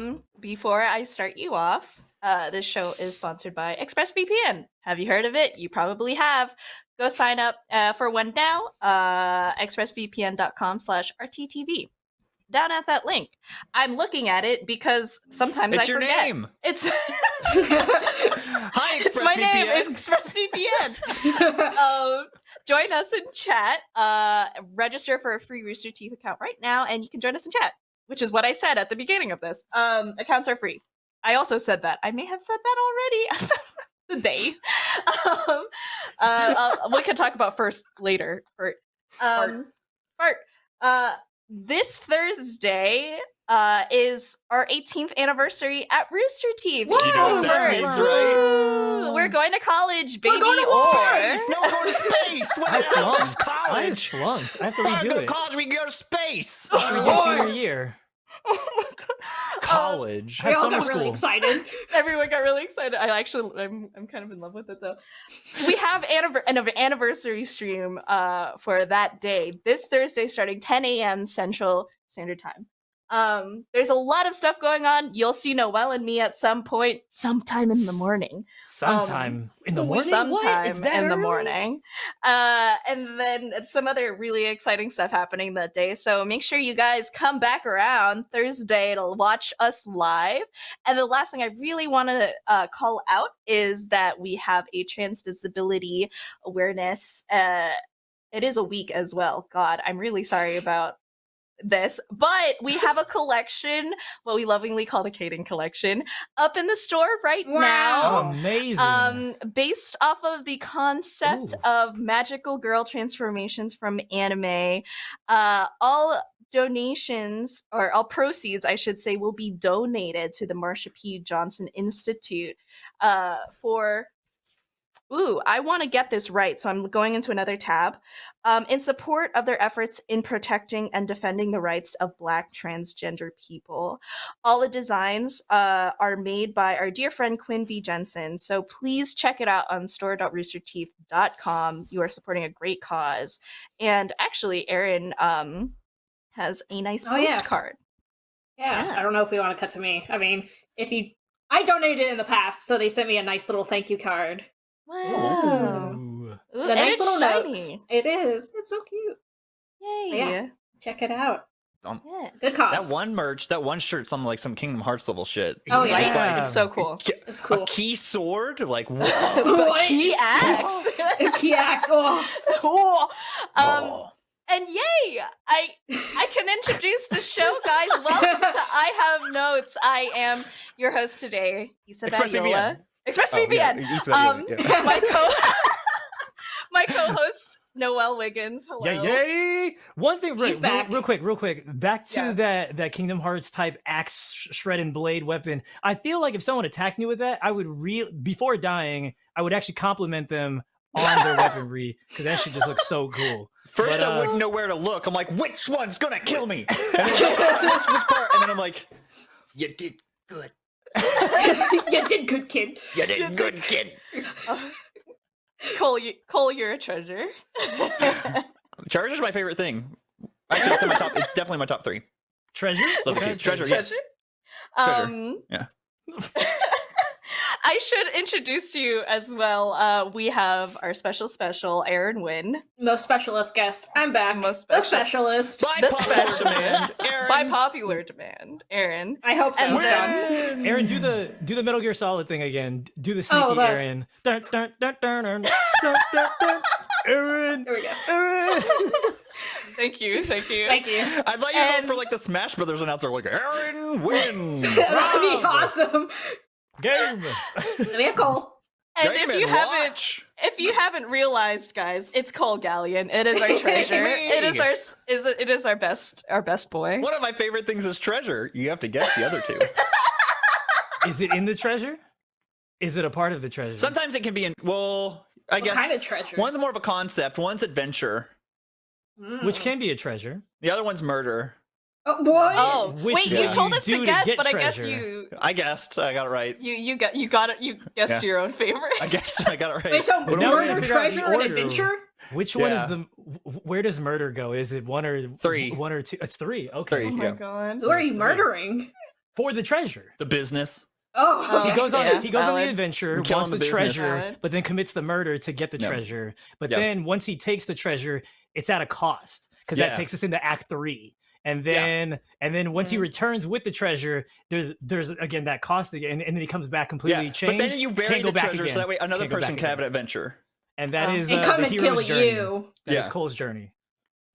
Um, before I start you off, uh, this show is sponsored by ExpressVPN. Have you heard of it? You probably have. Go sign up uh, for one now. Uh, expressvpn.com slash rttv. Down at that link. I'm looking at it because sometimes It's I your forget. name. It's Hi, it's my name. It's ExpressVPN. um, join us in chat. Uh, register for a free Rooster Teeth account right now, and you can join us in chat, which is what I said at the beginning of this. Um, accounts are free. I also said that. I may have said that already. the day. Um, uh, we can talk about first later. Bert. Um, Bart. Uh, this Thursday uh, is our 18th anniversary at Rooster Teeth. Woo! You know what that means, right? We're going to college, baby. We're going to or- Space! No, we're going to space! What I the hell? There's flunked. I flunked. I have to We're redo go to college, we go to space! Redo senior year. Oh my god. Um, college. I We all summer got really excited. everyone got really excited. I actually, I'm, I'm kind of in love with it though. We have anniver- an anniversary stream uh, for that day this Thursday, starting 10 a.m. Central Standard Time. Um, there's a lot of stuff going on. You'll see Noel and me at some point, sometime in the morning. Sometime in the morning. Sometime in the morning. Uh, and then some other really exciting stuff happening that day. So make sure you guys come back around Thursday to watch us live. And the last thing I really want to uh, call out is that we have a trans visibility awareness. Uh, it is a week as well. God, I'm really sorry about this, but we have a collection, what we lovingly call the Caden collection, up in the store right now Oh, amazing. um based off of the concept Ooh. of magical girl transformations from anime uh all donations or all proceeds i should say will be donated to the marsha p johnson institute uh for Ooh, I want to get this right, so I'm going into another tab. Um, in support of their efforts in protecting and defending the rights of Black transgender people. All the designs uh, are made by our dear friend Quinn V. Jensen, so please check it out on store.roosterteeth.com. You are supporting a great cause. And actually, Aaron um, has a nice Oh, yeah. postcard. Yeah, Yeah. I don't know if we want to cut to me. I mean, if you, I donated in the past, so they sent me a nice little thank you card. Wow. Ooh. Ooh, The nice it's little note. It is. It's so cute. Yay. Yeah. Check it out. Um, Yeah. Good cause. that one merch, that one shirt's on like some Kingdom Hearts level shit. Oh, yeah. It's like It's so cool. ki- It's a cool. key sword? Like, whoa. What? Key axe. Key act. Oh. Cool. Um, Oh. and yay! I I can introduce the show, guys. Welcome to I Have Notes. I am your host today, Isabella. ExpressVPN. Oh, ExpressVPN. yeah, East um, yeah. my co my co-host Noel Wiggins. Hello. Yeah, yay! One thing, He's real, real, real quick, real quick. Back to Yeah. that that Kingdom Hearts type axe shred and blade weapon. I feel like if someone attacked me with that, I would real before dying, I would actually compliment them on their weaponry because that shit just looks so cool. First, But, I uh, wouldn't know where to look. I'm like, which one's gonna kill me? And then, which, which part? And then I'm like, you did good. you did good, kid. You did good, kid. Cole, you, Cole, you're a treasure. Charger's my favorite thing. Actually, it's in my top. It's definitely my top three. Treasure? So What kind Treasure, yes. Treasure. Um, Yeah. I should introduce to you as well. Uh, we have our special special, Aaron Wynn. Most specialist guest. I'm back. Most the specialist. By The popular specialist. demand, Aaron. By popular demand, Aaron. I hope so. And then- Aaron, do the do the Metal Gear Solid thing again. Do the sneaky Oh, that- Aaron. Dun, dun, dun, dun, dun, dun, dun, dun. Aaron. There we go. Aaron. Thank you, thank you. Thank you. I'd like you And- go for like the Smash Brothers announcer, like Aaron win. That'd be awesome. Game. Vehicle. And Game if you and haven't, watch. if you haven't realized, guys, it's Cole Gallian. It is our treasure. it is our is it, it is our best our best boy. One of my favorite things is treasure. You have to guess the other two. Is it in the treasure? Is it a part of the treasure? Sometimes it can be in. Well, I What guess kind of treasure? one's more of a concept. One's adventure. Mm. Which can be a treasure. The other one's murder. Oh, what? Oh, Which wait! You uh, told us do to to guess, get but I guess you I guessed. I got it right. you you got you got it. You guessed Yeah. your own favorite. I guessed. I got it right. Wait, so What do now we- we're gonna murder, figure out the treasure, and adventure? Which one is the? Where does murder go? Is it one or Three. One or two? It's three. Okay. Three. Oh my Yeah. god. Who are it's you three. murdering? For the treasure. The business. Oh, Oh, He goes on. Yeah, he goes on the adventure, I'm wants the, the business. treasure, Valid. but then commits the murder to get the Yeah. treasure. But Yeah. then once he takes the treasure, it's at a cost because Yeah. that takes us into Act Three. And Yeah. then, and then once he Mhm. returns with the treasure, there's there's again that cost again, and then he comes back completely Yeah, changed. but then you bury can't go the back treasure so that way another Can't person back can have an adventure. and that Um, is and uh, come the and kill journey. you. That is Yeah. Cole's journey.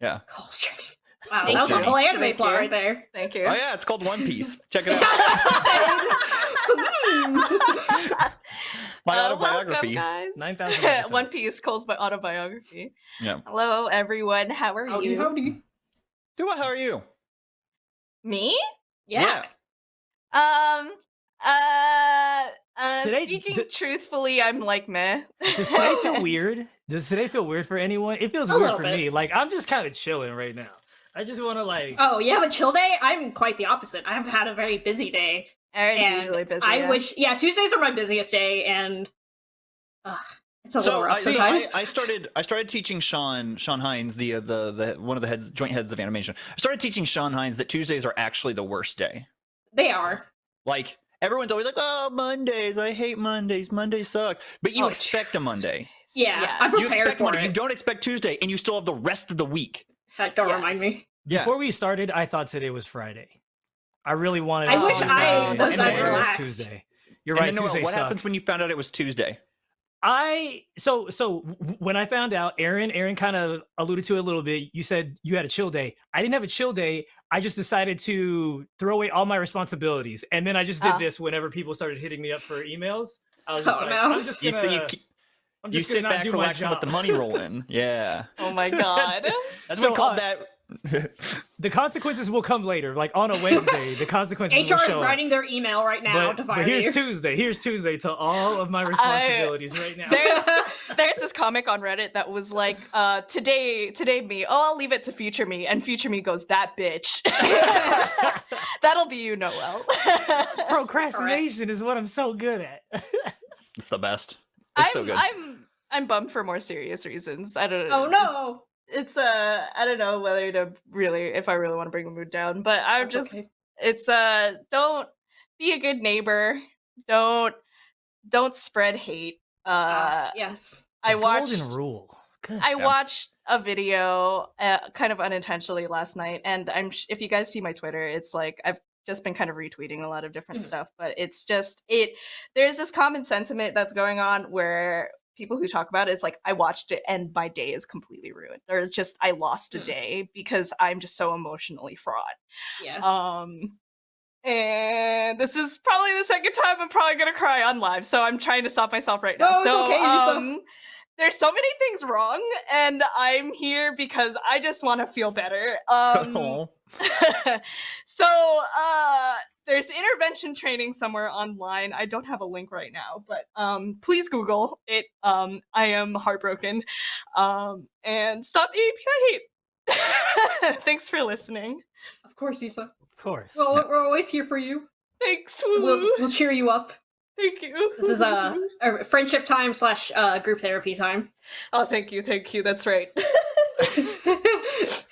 Yeah. Cole's journey. Wow, Thank that was a you. whole anime Thank plot you. right there. Thank you. Oh yeah, it's called One Piece. Check it out. Hmm. My Uh, autobiography. Welcome, guys. 9,000 One. Piece Cole's my autobiography. Yeah. Hello, everyone. How are howdy, you? howdy. Dua, how are you? Me? Yeah. Um. Uh. Uh. Today- speaking truthfully, I'm like meh. Does today feel weird? Does today feel weird for anyone? It feels A weird for bit. me. Like I'm just kind of chilling right now. I just want to like. Oh, you have a chill day? I'm quite the opposite. I've had a very busy day. Aaron's and usually busy. I yeah. wish, yeah, Tuesdays are my busiest day, and uh, it's a little So, rough I, so. I, I started I started teaching Sean Sean Hines the uh, the the one of the heads joint heads of animation. I started teaching Sean Hines that Tuesdays are actually the worst day. they are. Like everyone's always like, "Oh, Mondays! I hate Mondays. Mondays suck." But you Oh, expect a Monday. Yeah, Yes. I'm You prepared expect for Monday. it. You don't expect Tuesday, and you still have the rest of the week. Heck, Don't remind me. Yeah. Before we started, I thought today was Friday. I really wanted. I to wish I was and then as it was. Tuesday. You're and right. then Tuesday what sucked. happens when you found out it was Tuesday? I so so when I found out, Aaron, Aaron kind of alluded to it a little bit. You said you had a chill day. I didn't have a chill day. I just decided to throw away all my responsibilities, and then I just did Ah. this whenever people started hitting me up for emails. I was just Oh, like, no. I'm just You gonna, sit, you, ke- I'm you just sit gonna not back, do my relax, and let the money roll in. Yeah. Oh my god. That's So, what we called uh, that. The consequences will come later, like on a Wednesday. the consequences HR will is show up. writing their email right now But, to but here's you. Tuesday. Here's Tuesday to all of my responsibilities right now. There's there's this comic on Reddit that was like, uh, today today me, oh I'll leave it to future me, and future me goes, that bitch. That'll be you, Noel. Procrastination is what I'm so good at. It's the best. I'm, It's so good. I'm I'm bummed for more serious reasons. I don't oh no. It's uh I don't know whether to really if I really want to bring the mood down, but I'm That's just okay. it's uh don't be a good neighbor. Don't don't spread hate. Uh Ah, yes. I The watched Golden Rule. Good. I Yeah. watched a video uh, kind of unintentionally last night, and I'm sh- if you guys see my Twitter, it's like I've just been kind of retweeting a lot of different Mhm. stuff, but it's just it. There's this common sentiment that's going on where people who talk about it, it's like I watched it and my day is completely ruined, or it's just I lost a Mm. day because I'm just so emotionally fraught. Yeah. Um, and this is probably the second time I'm probably gonna cry on live, so I'm trying to stop myself right now. No, it's so, okay, um, there's so many things wrong, and I'm here because I just want to feel better. Um, so, uh, there's intervention training somewhere online. I don't have a link right now, but um, please Google it. Um, I am heartbroken. Um, and stop AAPI hate. Thanks for listening. Of course, Isa. of course. Well, we're- we're always here for you. Thanks. We'll, we'll cheer you up. Thank you. This is a, a friendship time slash uh, group therapy time. Oh, thank you, thank you. That's right.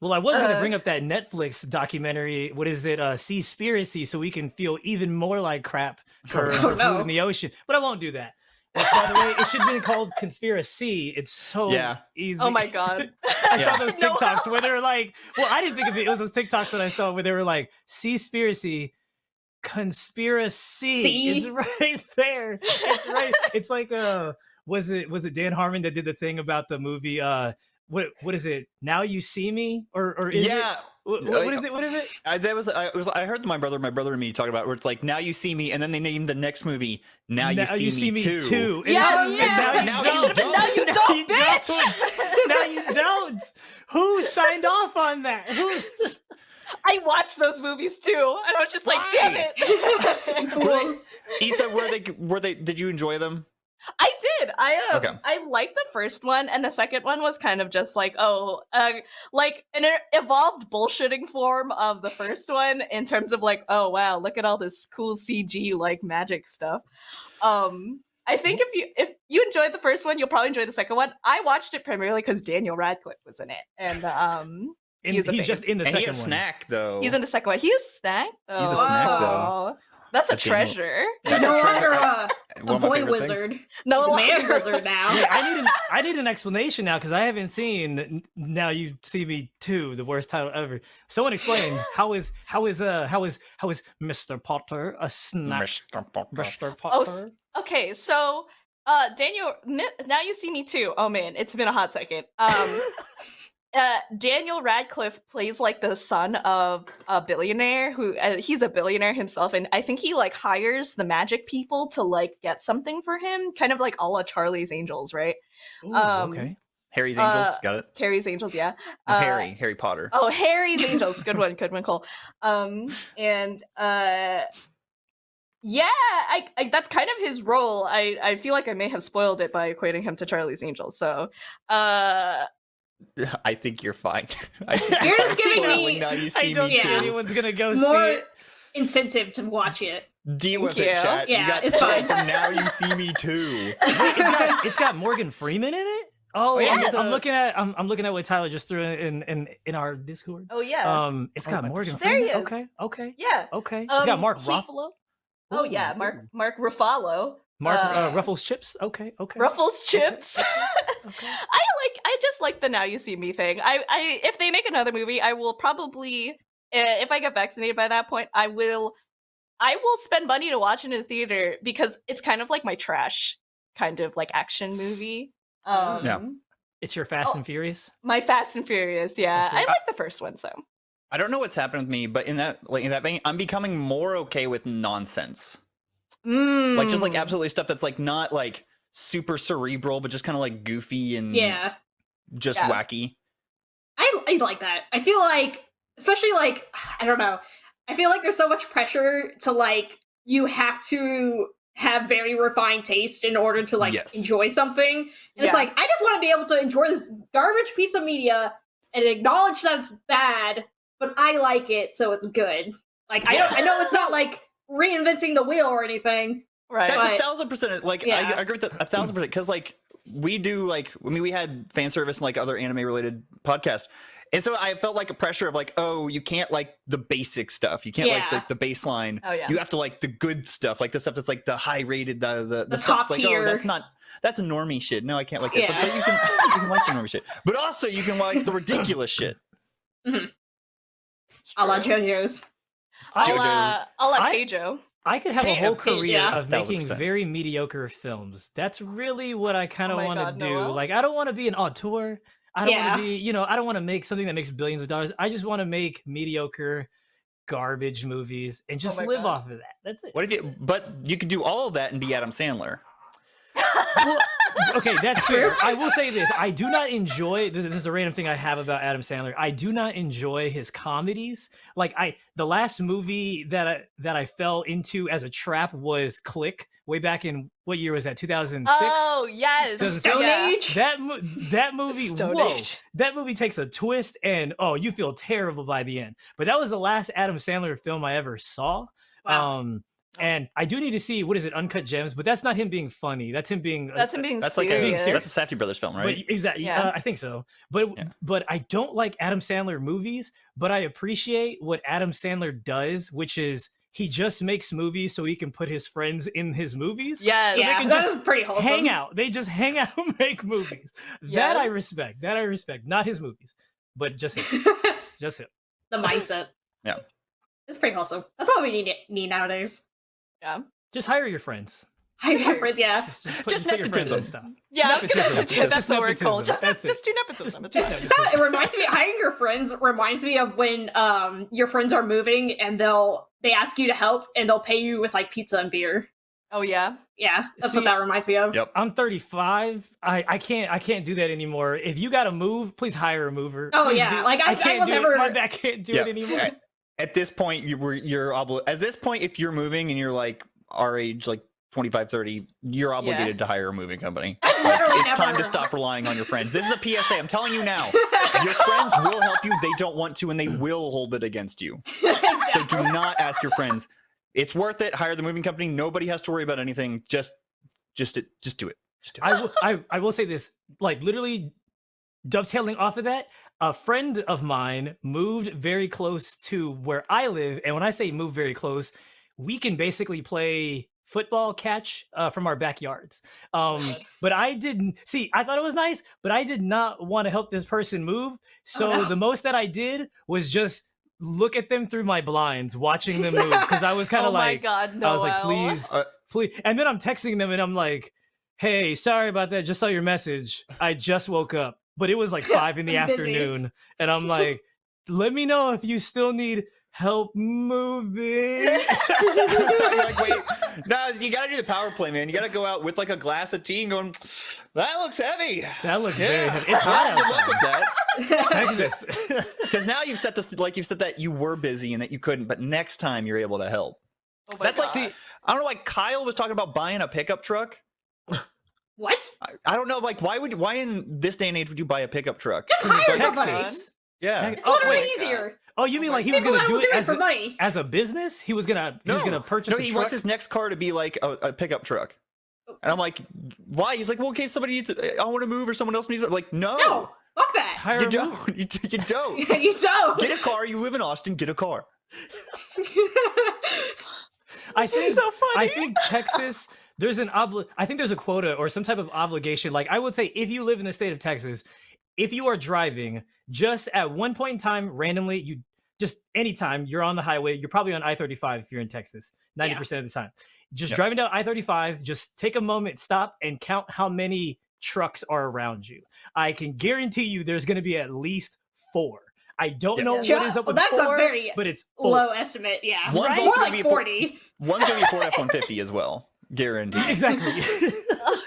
Well, I was going to Uh, bring up that Netflix documentary. What is it? Uh, Seaspiracy, so we can feel even more like crap for, Oh, no. food in the ocean. But I won't do that. But by the way, it should have been called Conspiracy. It's so Yeah. easy. Oh my god. I Yeah. saw those No. TikToks where they were like, well, I didn't think of it. It was those TikToks that I saw where they were like, Seaspiracy, conspiracy. See? It's right there. It's right. it's like uh was it was it Dan Harmon that did the thing about the movie uh what what is it? Now you see me? Or or is it yeah, what, Uh, what is it? What is it? I, that was I was I heard my brother, my brother and me talk about it, where it's like now you see me, and then they named the next movie now you, see, me, too. And Yes, now- Oh, yeah. now you Now you don't. been now you don't. don't, you bitch. now you don't. Who signed off on that? Who? I watched those movies too, and I was just like, damn it. Were they- Issa, were they were they? Did you enjoy them? I did. I uh, Okay. I liked the first one, and the second one was kind of just like, oh, uh, like an evolved bullshitting form of the first one in terms of like, oh wow, look at all this cool CG like magic stuff. Um, I think if you if you enjoyed the first one, you'll probably enjoy the second one. I watched it primarily because Daniel Radcliffe was in it, and um, And He's he's, just in the and he second a one. snack though. he's in the second one. He's a snack. Though. He's a snack, though. Oh, That's a But treasure. That's no longer a, a boy favorite things. wizard. No He's a man wizard now. Yeah, I need an I need an explanation now because I haven't seen Now You See Me Two, the worst title ever. Someone explain how is how is uh how is how is Mr. Potter a snack? Mr. Potter. Mr. Oh, Potter. s- Okay, so uh Daniel now you see me too. Oh man, it's been a hot second. Um uh Daniel Radcliffe plays like the son of a billionaire who uh, he's a billionaire himself and I think he like hires the magic people to like get something for him, kind of like a la Charlie's Angels, right? Ooh, um, okay. Harry's Angels. Uh, Got it. Carrie's Angels, yeah. Uh, Harry. Harry Potter. Oh, Harry's Angels. Good one. Good one, Cole. Um, and uh, yeah, I, I that's kind of his role. I I feel like I may have spoiled it by equating him to Charlie's Angels. So, uh, I think you're fine. I think You're fine just giving spoiling me- Now you I see don't me think Yeah. too. anyone's gonna go see More it. incentive to watch it. Deal Thank with it, you. chat. Yeah, you got it's fine. from now you see me too. Wait, it's got it's got Morgan Freeman in it. Oh, I'm, Yes. I'm looking at I'm, I'm looking at what Tyler just threw in in in our Discord. oh yeah, Um, it's Oh, got I Morgan thought- There he Freeman. is. Okay, okay, yeah. okay. it's got Um, Mark he- Ruffalo. Oh Ooh, yeah, Mark ooh. Mark Ruffalo. Mark uh, uh, Ruffles chips. Okay, okay. Ruffles chips. Okay. I like. I just like the now you see me thing. I, I if they make another movie, I will probably, uh, if I get vaccinated by that point, I will, I will spend money to watch it in a theater because it's kind of like my trash kind of like action movie. Um, Yeah. It's your Fast Oh. and Furious. My Fast and Furious. Yeah, That's I like the first one. So I don't know what's happened with me, but in that like in that vein, I'm becoming more okay with nonsense. Like just like Mm. absolutely stuff that's like not like super cerebral, but just kind of like goofy and Yeah. just Yeah. wacky. I, I like that. I feel like, especially like, I don't know. I feel like there's so much pressure to like, you have to have very refined taste in order to like Yes. enjoy something. And Yeah. it's like, I just want to be able to enjoy this garbage piece of media and acknowledge that it's bad, but I like it, so it's good. Like, I don't, I know it's not like reinventing the wheel or anything. right. That's a thousand percent. Like Yeah. I, I agree with that a thousand percent because like we do like I mean we had fan service and like other anime related podcasts. And so I felt like a pressure of like, oh, you can't like the basic stuff. You can't like the, the baseline. oh yeah. You have to like the good stuff, like the stuff that's like the high rated, the the, the, The stuff top that's like, oh, tier. oh, that's not that's a normie shit. No, I can't like that stuff. Yeah. But you can you can like the normie shit. But also you can like the ridiculous shit. Mm-hmm. A la JoJo's. A JoJo's. la, a la I- Keijo. I could have a whole career yeah. of Thousand making percent. very mediocre films. That's really what I kind Oh of my want to do. Noel. Like, I don't want to be an auteur. I don't Yeah. want to be, you know, I don't want to make something that makes billions of dollars. I just want to make mediocre, garbage movies and oh just my live God. off of that. That's it. What if you but you could do all of that and be Adam Sandler. Well, okay, that's true. I will say this: I do not enjoy. This, this is a random thing I have about Adam Sandler. I do not enjoy his comedies. Like I, the last movie that I that I fell into as a trap was Click. Way back in what year was that? Two thousand six. Oh yes. Stone. Age? That that movie, Stone whoa, Age. that movie takes a twist, and oh, you feel terrible by the end. But that was the last Adam Sandler film I ever saw. Wow. Um, and I do need to see what is it, Uncut Gems, but that's not him being funny. That's him being. That's him being That's like a, being serious. that's a Safdie Brothers film, right? But exactly, Yeah. uh, I think so. But Yeah. but I don't like Adam Sandler movies, but I appreciate what Adam Sandler does, which is he just makes movies so he can put his friends in his movies. yes. so they yeah, can that just is pretty wholesome. Hang out. They just hang out and make movies. That I respect. That I respect. Not his movies, but just him. Just him. the mindset. Yeah. It's pretty wholesome. That's what we need need nowadays. Yeah. Just hire your friends. I Just friends, yeah. Just, just, put, Just put your friends in nepotism. stuff. Yeah, I was gonna Nepotism. that's the word, Cole. nepotism. Just, That's it. just do nepotism. Just- just fine. It's not- it reminds me hiring your friends reminds me of when um your friends are moving and they'll they ask you to help and they'll pay you with like pizza and beer. Oh yeah. Yeah, that's See- what that reminds me of. Yep. I'm 35. I, I can't I can't do that anymore. If you got to move, please hire a mover. Oh, Please yeah, do- like, I- I can't will do never- It. My back can't do Yeah. it anymore. At, at this point, you were you're obli- At this point, if you're moving and you're like our age, like 25, 30, you're obligated to hire a moving company. I've It's time to stop relying on your friends. This is a PSA. I'm telling you now. Your friends will help you. They don't want to, and they will hold it against you. So do not ask your friends. It's worth it. Hire the moving company. Nobody has to worry about anything. Just just just do it. Just do it. I will, I, I will say this, like literally dovetailing off of that, a friend of mine moved very close to where I live, and when I say move very close, we can basically play football catch uh, from our backyards. Um, Nice. But I didn't see. I thought it was nice, but I did not want to help this person move. So no. the most that I did was just look at them through my blinds, watching them move, because I was kind oh of like, my god, no. I was like, please, Uh, please. And then I'm texting them and I'm like, hey, sorry about that. Just saw your message. I just woke up, but it was like five in the I'm busy. afternoon. And I'm like, let me know if you still need help moving. Like, wait, no, you gotta do the power play, man. You gotta go out with like a glass of tea and going, that looks heavy. that looks very heavy. It's hot good luck outside. with that. Because now you've set this, like you've said that you were busy and that you couldn't, but next time you're able to help. Oh my That's like, See, I don't know, why Kyle was talking about buying a pickup truck. What? I, I don't know, like why would why in this day and age would you buy a pickup truck? Just hire Like, somebody. Texas. Yeah. It's Oh, literally wait. easier. Oh, you mean oh like he was People gonna that do it do it as for a, money. as a business? He was gonna he was gonna purchase No, a he truck. wants his next car to be like a, a pickup truck. Oh. And I'm like, why? He's like, well, in case somebody needs, I want to move or someone else needs it. I'm like, no, No, fuck that. Hire you don't. You, d- you don't. you don't. Get a car. You live in Austin. Get a car. I This is think so I funny. think Texas there's an obli- I think there's a quota or some type of obligation. Like I would say if you live in the state of Texas, if you are driving just at one point in time randomly, you just anytime you're on the highway, you're probably on I-35 if you're in Texas, 90% of the time. Just Yep. driving down I-35, just take a moment, stop and count how many trucks are around you. I can guarantee you there's going to be at least 4. I don't Yes. know what Ju- is up with that's a four, very but it's four. Low estimate, yeah. One's More also gonna like be for- 40. One's gonna be a Ford F-150 as well, guaranteed. exactly. Oh,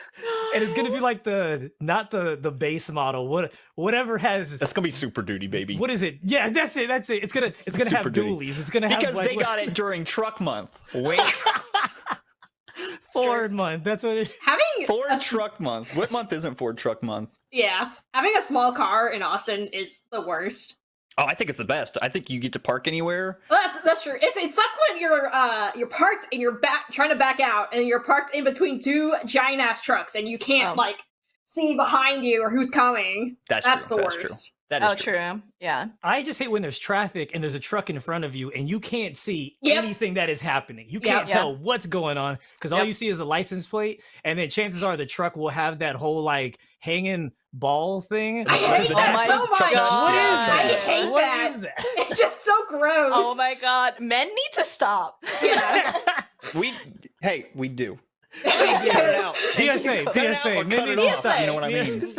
and it's gonna be like the not the the base model what whatever has That's gonna be Super Duty, baby. what is it yeah that's it that's it it's gonna it's gonna have Super Duty. dualies it's gonna have because like, they what- got it during Truck Month. Wait, Ford month that's what it Having Ford a s- Truck Month. What month isn't Ford Truck Month? yeah, having a small car in Austin is the worst. Oh, I think it's the best. I think you get to park anywhere. Well, that's that's true. It's it's like when you're uh you're parked and you're back trying to back out and you're parked in between two giant ass trucks and you can't Um. like see behind you or who's coming. That's, That's true. the That's worst. true. That oh, is oh, true. true. Yeah. I just hate when there's traffic and there's a truck in front of you and you can't see Yep. anything that is happening. You can't Yeah. tell what's going on because all Yep. you see is a license plate, and then chances are the truck will have that whole like hanging ball thing. I hate Because that it's- so What much. is God. that? I hate What that. is that? It's just so gross. Oh my god. Men need to stop. Yeah. We hey, we do. Cut Cut it out. PSA, Cut it out PSA, or cut men it need to off. stop. You know what I mean?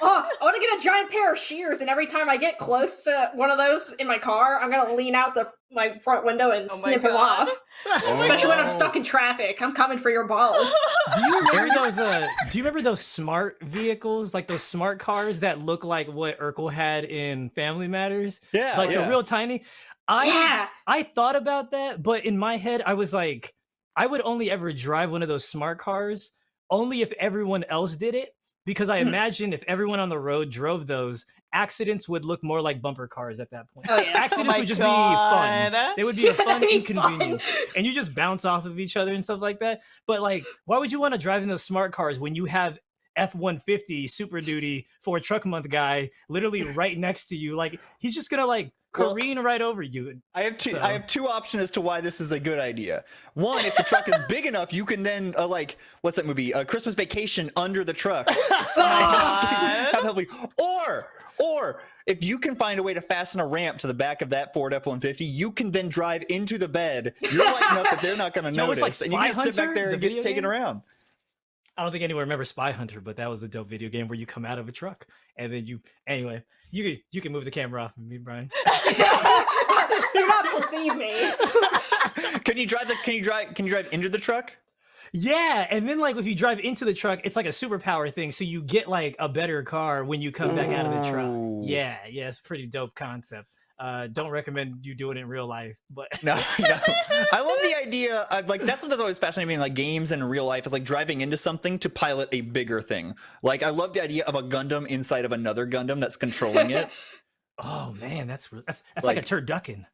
Oh, I want to get a giant pair of shears, and every time I get close to one of those in my car, I'm gonna lean out the my front window and Oh snip him God. off. Especially when I'm Oh. stuck in traffic. I'm coming for your balls. Do you remember those? Uh, do you remember those smart vehicles, like those smart cars that look like what Urkel had in Family Matters, Yeah, like yeah. the real tiny? I yeah. I thought about that, but in my head, I was like, I would only ever drive one of those smart cars only if everyone else did it, because I Hmm. imagine if everyone on the road drove those, accidents would look more like bumper cars at that point. Oh yeah. Accidents my would just be fun. They would be a fun be fun. inconvenience. and you just bounce off of each other and stuff like that. But like, why would you want to drive in those smart cars when you have F one fifty Super Duty for a truck month guy literally right next to you? Like, he's just gonna like Well- careen right over you. I have two. So- I have two options as to why this is a good idea. One, if the truck is big enough, you can then uh, like what's that movie? A Christmas Vacation under the truck. Have help. Or or if you can find a way to fasten a ramp to the back of that Ford F-150, you can then drive into the bed. You're light enough that they're not going to You know, it's notice, like and you can sit back there the and get taken around. I don't think anyone remembers Spy Hunter, but that was a dope video game where you come out of a truck and then you. Anyway, you can you can move the camera off of me, Brian. Do not perceive me. Can you drive the? Can you drive? Can you drive into the truck? Yeah, and then like if you drive into the truck, it's like a superpower thing. So you get like a better car when you come back out of the truck. Yeah, yeah, it's a pretty dope concept. Uh, don't recommend you do it in real life, but No, no. I love the idea. Of, like that's something that's always fascinating me in like games and real life is like driving into something to pilot a bigger thing. Like I love the idea of a Gundam inside of another Gundam that's controlling it. oh man, that's re- that's, that's like, Like- a turducken.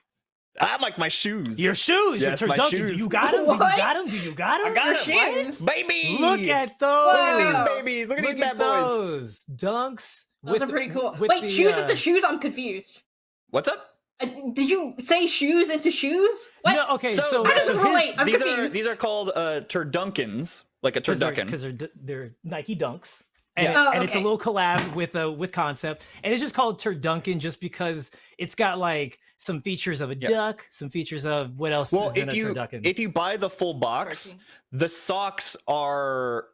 I like my shoes. Your shoes, Yes, your my turducken. Do you got them? Do you got them? Do you got them? I got Your 'em. shoes. baby. Look at those. Look at these babies. Look at Look these at bad boys. those dunks. Those with are pretty cool. Wait, the, shoes uh, into shoes? I'm confused. What's up? Uh, did you say shoes into shoes? What? No, okay, So- so, How does so this his- relate? I'm these are these are called uh turdunkens, like a Because they're, they're, they're Nike Dunks. And, Yeah. Oh, and it's a little collab with uh, with concept, and it's just called Turdunken just because it's got like some features of a Yeah. duck, some features of what else Well, is in if a you turducken. if you buy the full box, Turkey. the socks are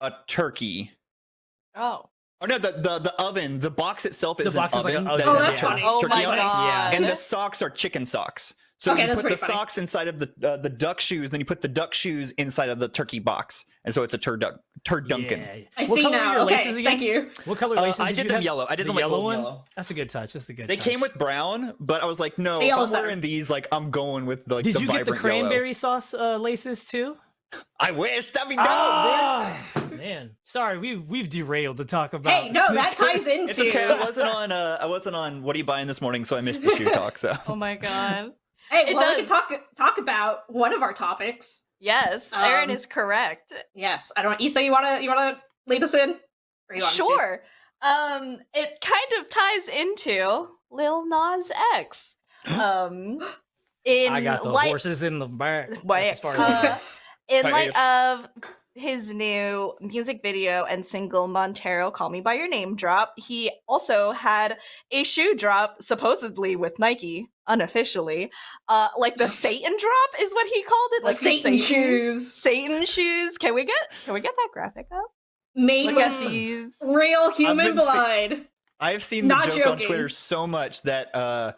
a turkey. Oh. Oh no, the the, the oven, the box itself is The is box an is like oven. an that oven, Oh, has that's tur- funny. Oh turkey my on it. god. And the socks are chicken socks. So Okay, you put the funny. socks inside of the uh, the duck shoes, then you put the duck shoes inside of the turkey box, and so it's a turduck turdunken. Yeah. I What see now. Okay, again? thank you. What color Uh, laces I did, did them have? yellow. I did the them like yellow golden one. yellow. That's a good touch. That's a good. They touch. came with brown, but I was like, no, The if I'm yellow's wearing these, like I'm going with like Did the you get the vibrant yellow. cranberry sauce uh, laces too? I wish that'd be dope, bitch. Man, sorry, we've we've derailed to talk about. Hey, no, that ties into. It's okay. I wasn't on. Uh, I wasn't on. What are you buying this morning? So I missed the shoe talk. So Oh my god. Hey, It well, we does. can talk talk about one of our topics. Yes, Aaron Um, is correct. Yes, I don't. Issa, you wanna you wanna lead us in? Or you want to? Sure. Um, it kind of ties into Lil Nas X. Um, in I got the light, horses in the back. That's Wait, as uh, in light of his new music video and single Montero Call Me by Your Name drop, he also had a shoe drop supposedly with Nike unofficially. Uh like the Satan drop is what he called it, Like like the Satan shoes Satan shoes. Can we get can we get that graphic up? made Look with these. real human been se- blood. I have seen the Not joke on. Twitter so much that uh,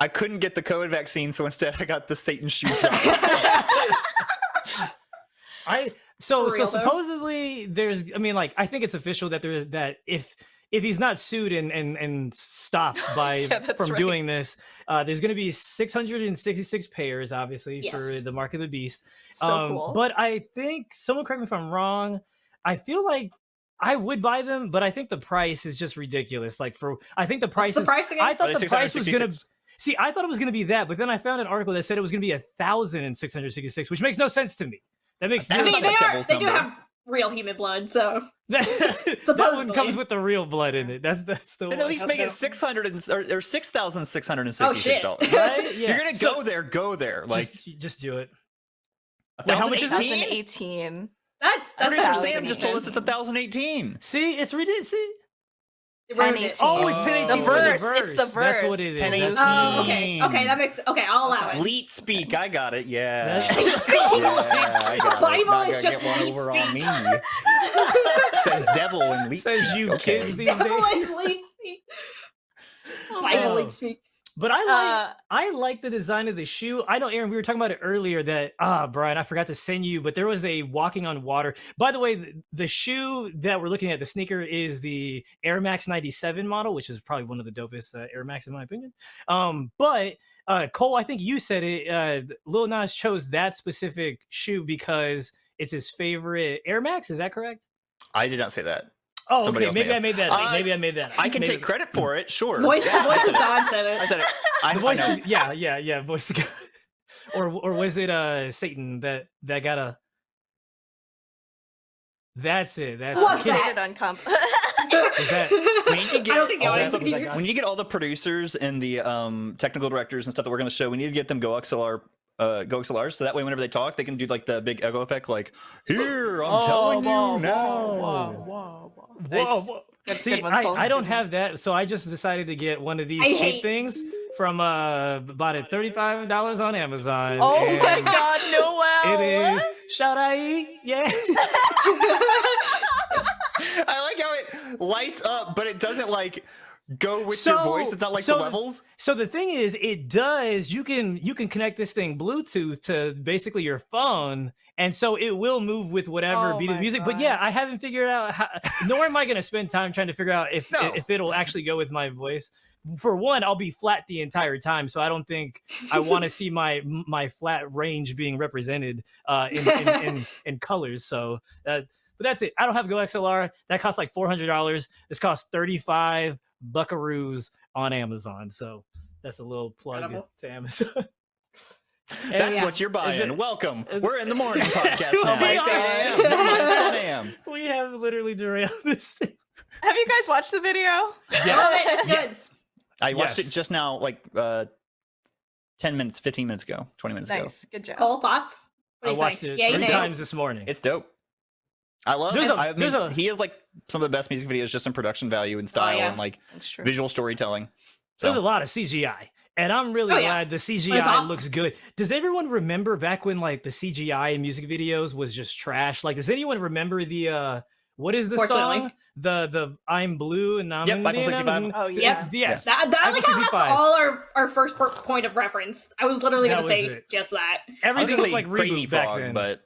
I couldn't get the COVID vaccine, so instead I got the Satan shoe drop. I so For so real, though? supposedly there's I mean like I think it's official that there that if if he's not sued and and and stopped by Yeah, from right. doing this, uh, there's going to be 666 pairs, obviously for the mark of the beast. So Um, cool. But I think someone correct me if I'm wrong. I feel like I would buy them, but I think the price is just ridiculous. Like for I think the What's price the is price again? I thought the price was gonna 666? see. I thought it was gonna be that, but then I found an article that said it was gonna be a thousand and six hundred sixty-six, which makes no sense to me. That makes I mean, they are. They do have real human blood, so that, that one comes with the real blood in it. That's that's the then one. at least hope make it so. six hundred and or, or six thousand six hundred and Oh, sixty-six shit. dollars. right? Yeah. You're gonna So, go there, go there. Like just, just do it. a Wait, how much is it? 2018. that's that's Producer Sam just told us it's a thousand eighteen. See, it's ridiculous. See? It ruined it. 1018. Oh, it's Oh. 1018 The for verse, it's the That's what verse. it is. 1018. That's- Oh, okay. Okay, that makes okay. I'll allow it. Leet speak, I got it. Yeah. That's- yeah, I got Bible it. Not is just get one leet over on speak. me. Says devil and leet Says speak. you okay. kids these Devil days. and lead speak. Bible man. lead speak. But I like Uh, I like the design of the shoe. I know, Aaron, we were talking about it earlier that, ah, Brian, I forgot to send you, but there was a walking on water. By the way, the, the shoe that we're looking at, the sneaker, is the Air Max 97 model, which is probably one of the dopest uh, Air Max, in my opinion. Um, but uh, Cole, I think you said it. Uh, Lil Nas chose that specific shoe because it's his favorite Air Max. Is that correct? I did not say that. Oh, Somebody okay. Maybe I made that. Uh, maybe I made that. I can maybe- take credit for it, sure. Voice, Yeah, I voice of it. God said it. I said it. I, the voice know. of, yeah yeah yeah voice of God. or or was it uh satan that that got a that's it that's What's it. that? Rated on comp. Was that- We need to I get don't think the all the- can hear. was that we need get all the producers and the um, technical directors and stuff that work on the show. We need to get them GoXLR, uh, GoXLRs, so that way whenever they talk, they can do like the big echo effect, like "Here, I'm Oh, telling whoa, you now." whoa, whoa, whoa, whoa. Whoa, Nice. whoa. Good- See, one, I, I don't have that, so I just decided to get one of these I cheap hate- things from uh bought it thirty five dollars on Amazon. Oh my god, Noel! It is shout I yeah. I like how it lights up, but it doesn't like go with So- your voice. It's not like so- the levels. So the thing is, it does. You can you can connect this thing Bluetooth to basically your phone, and so it will move with whatever Oh beat of my music. But yeah, I haven't figured out how. nor am I going to spend time trying to figure out if No. if it'll actually go with my voice. For one, I'll be flat the entire time, so I don't think I want to see my my flat range being represented uh, in, in, in in colors. So. Uh, but that's it. I don't have GoXLR. That costs like four hundred dollars. This costs thirty five buckaroos on Amazon. So that's a little plug Incredible. to Amazon. And- That's yeah. what you're buying. then- Welcome. We're in the morning podcast now. It's 8 a.m. God. Never mind, it's 10 a.m. we have literally derailed this thing. Have you guys watched the video? Love it, it's. Yes. I watched Yes. it just now, like uh, 10 minutes, 15 minutes ago, 20 minutes ago. Nice, good job. Cole, thoughts? What I watched think? it Yay, three times this morning. It's dope. I love There's it. a- I mean, a- he is like some of the best music videos just in production value and style yeah. and like visual storytelling. There's a lot of CGI. And I'm really Oh, yeah. glad the CGI awesome. looks good. Does everyone remember back when like the CGI in music videos was just trash? Like, does anyone remember the uh what is the Fortunately. song? The the I'm blue and I'm Yep, Eiffel Indian, 65. I'm- Oh, Th- yeah. Yes. That, that, I like how that's all our, our first point of reference. I was literally That going to was say it. just that. Everything was Everything gonna looked say like Crazy reboot back Frog, then. but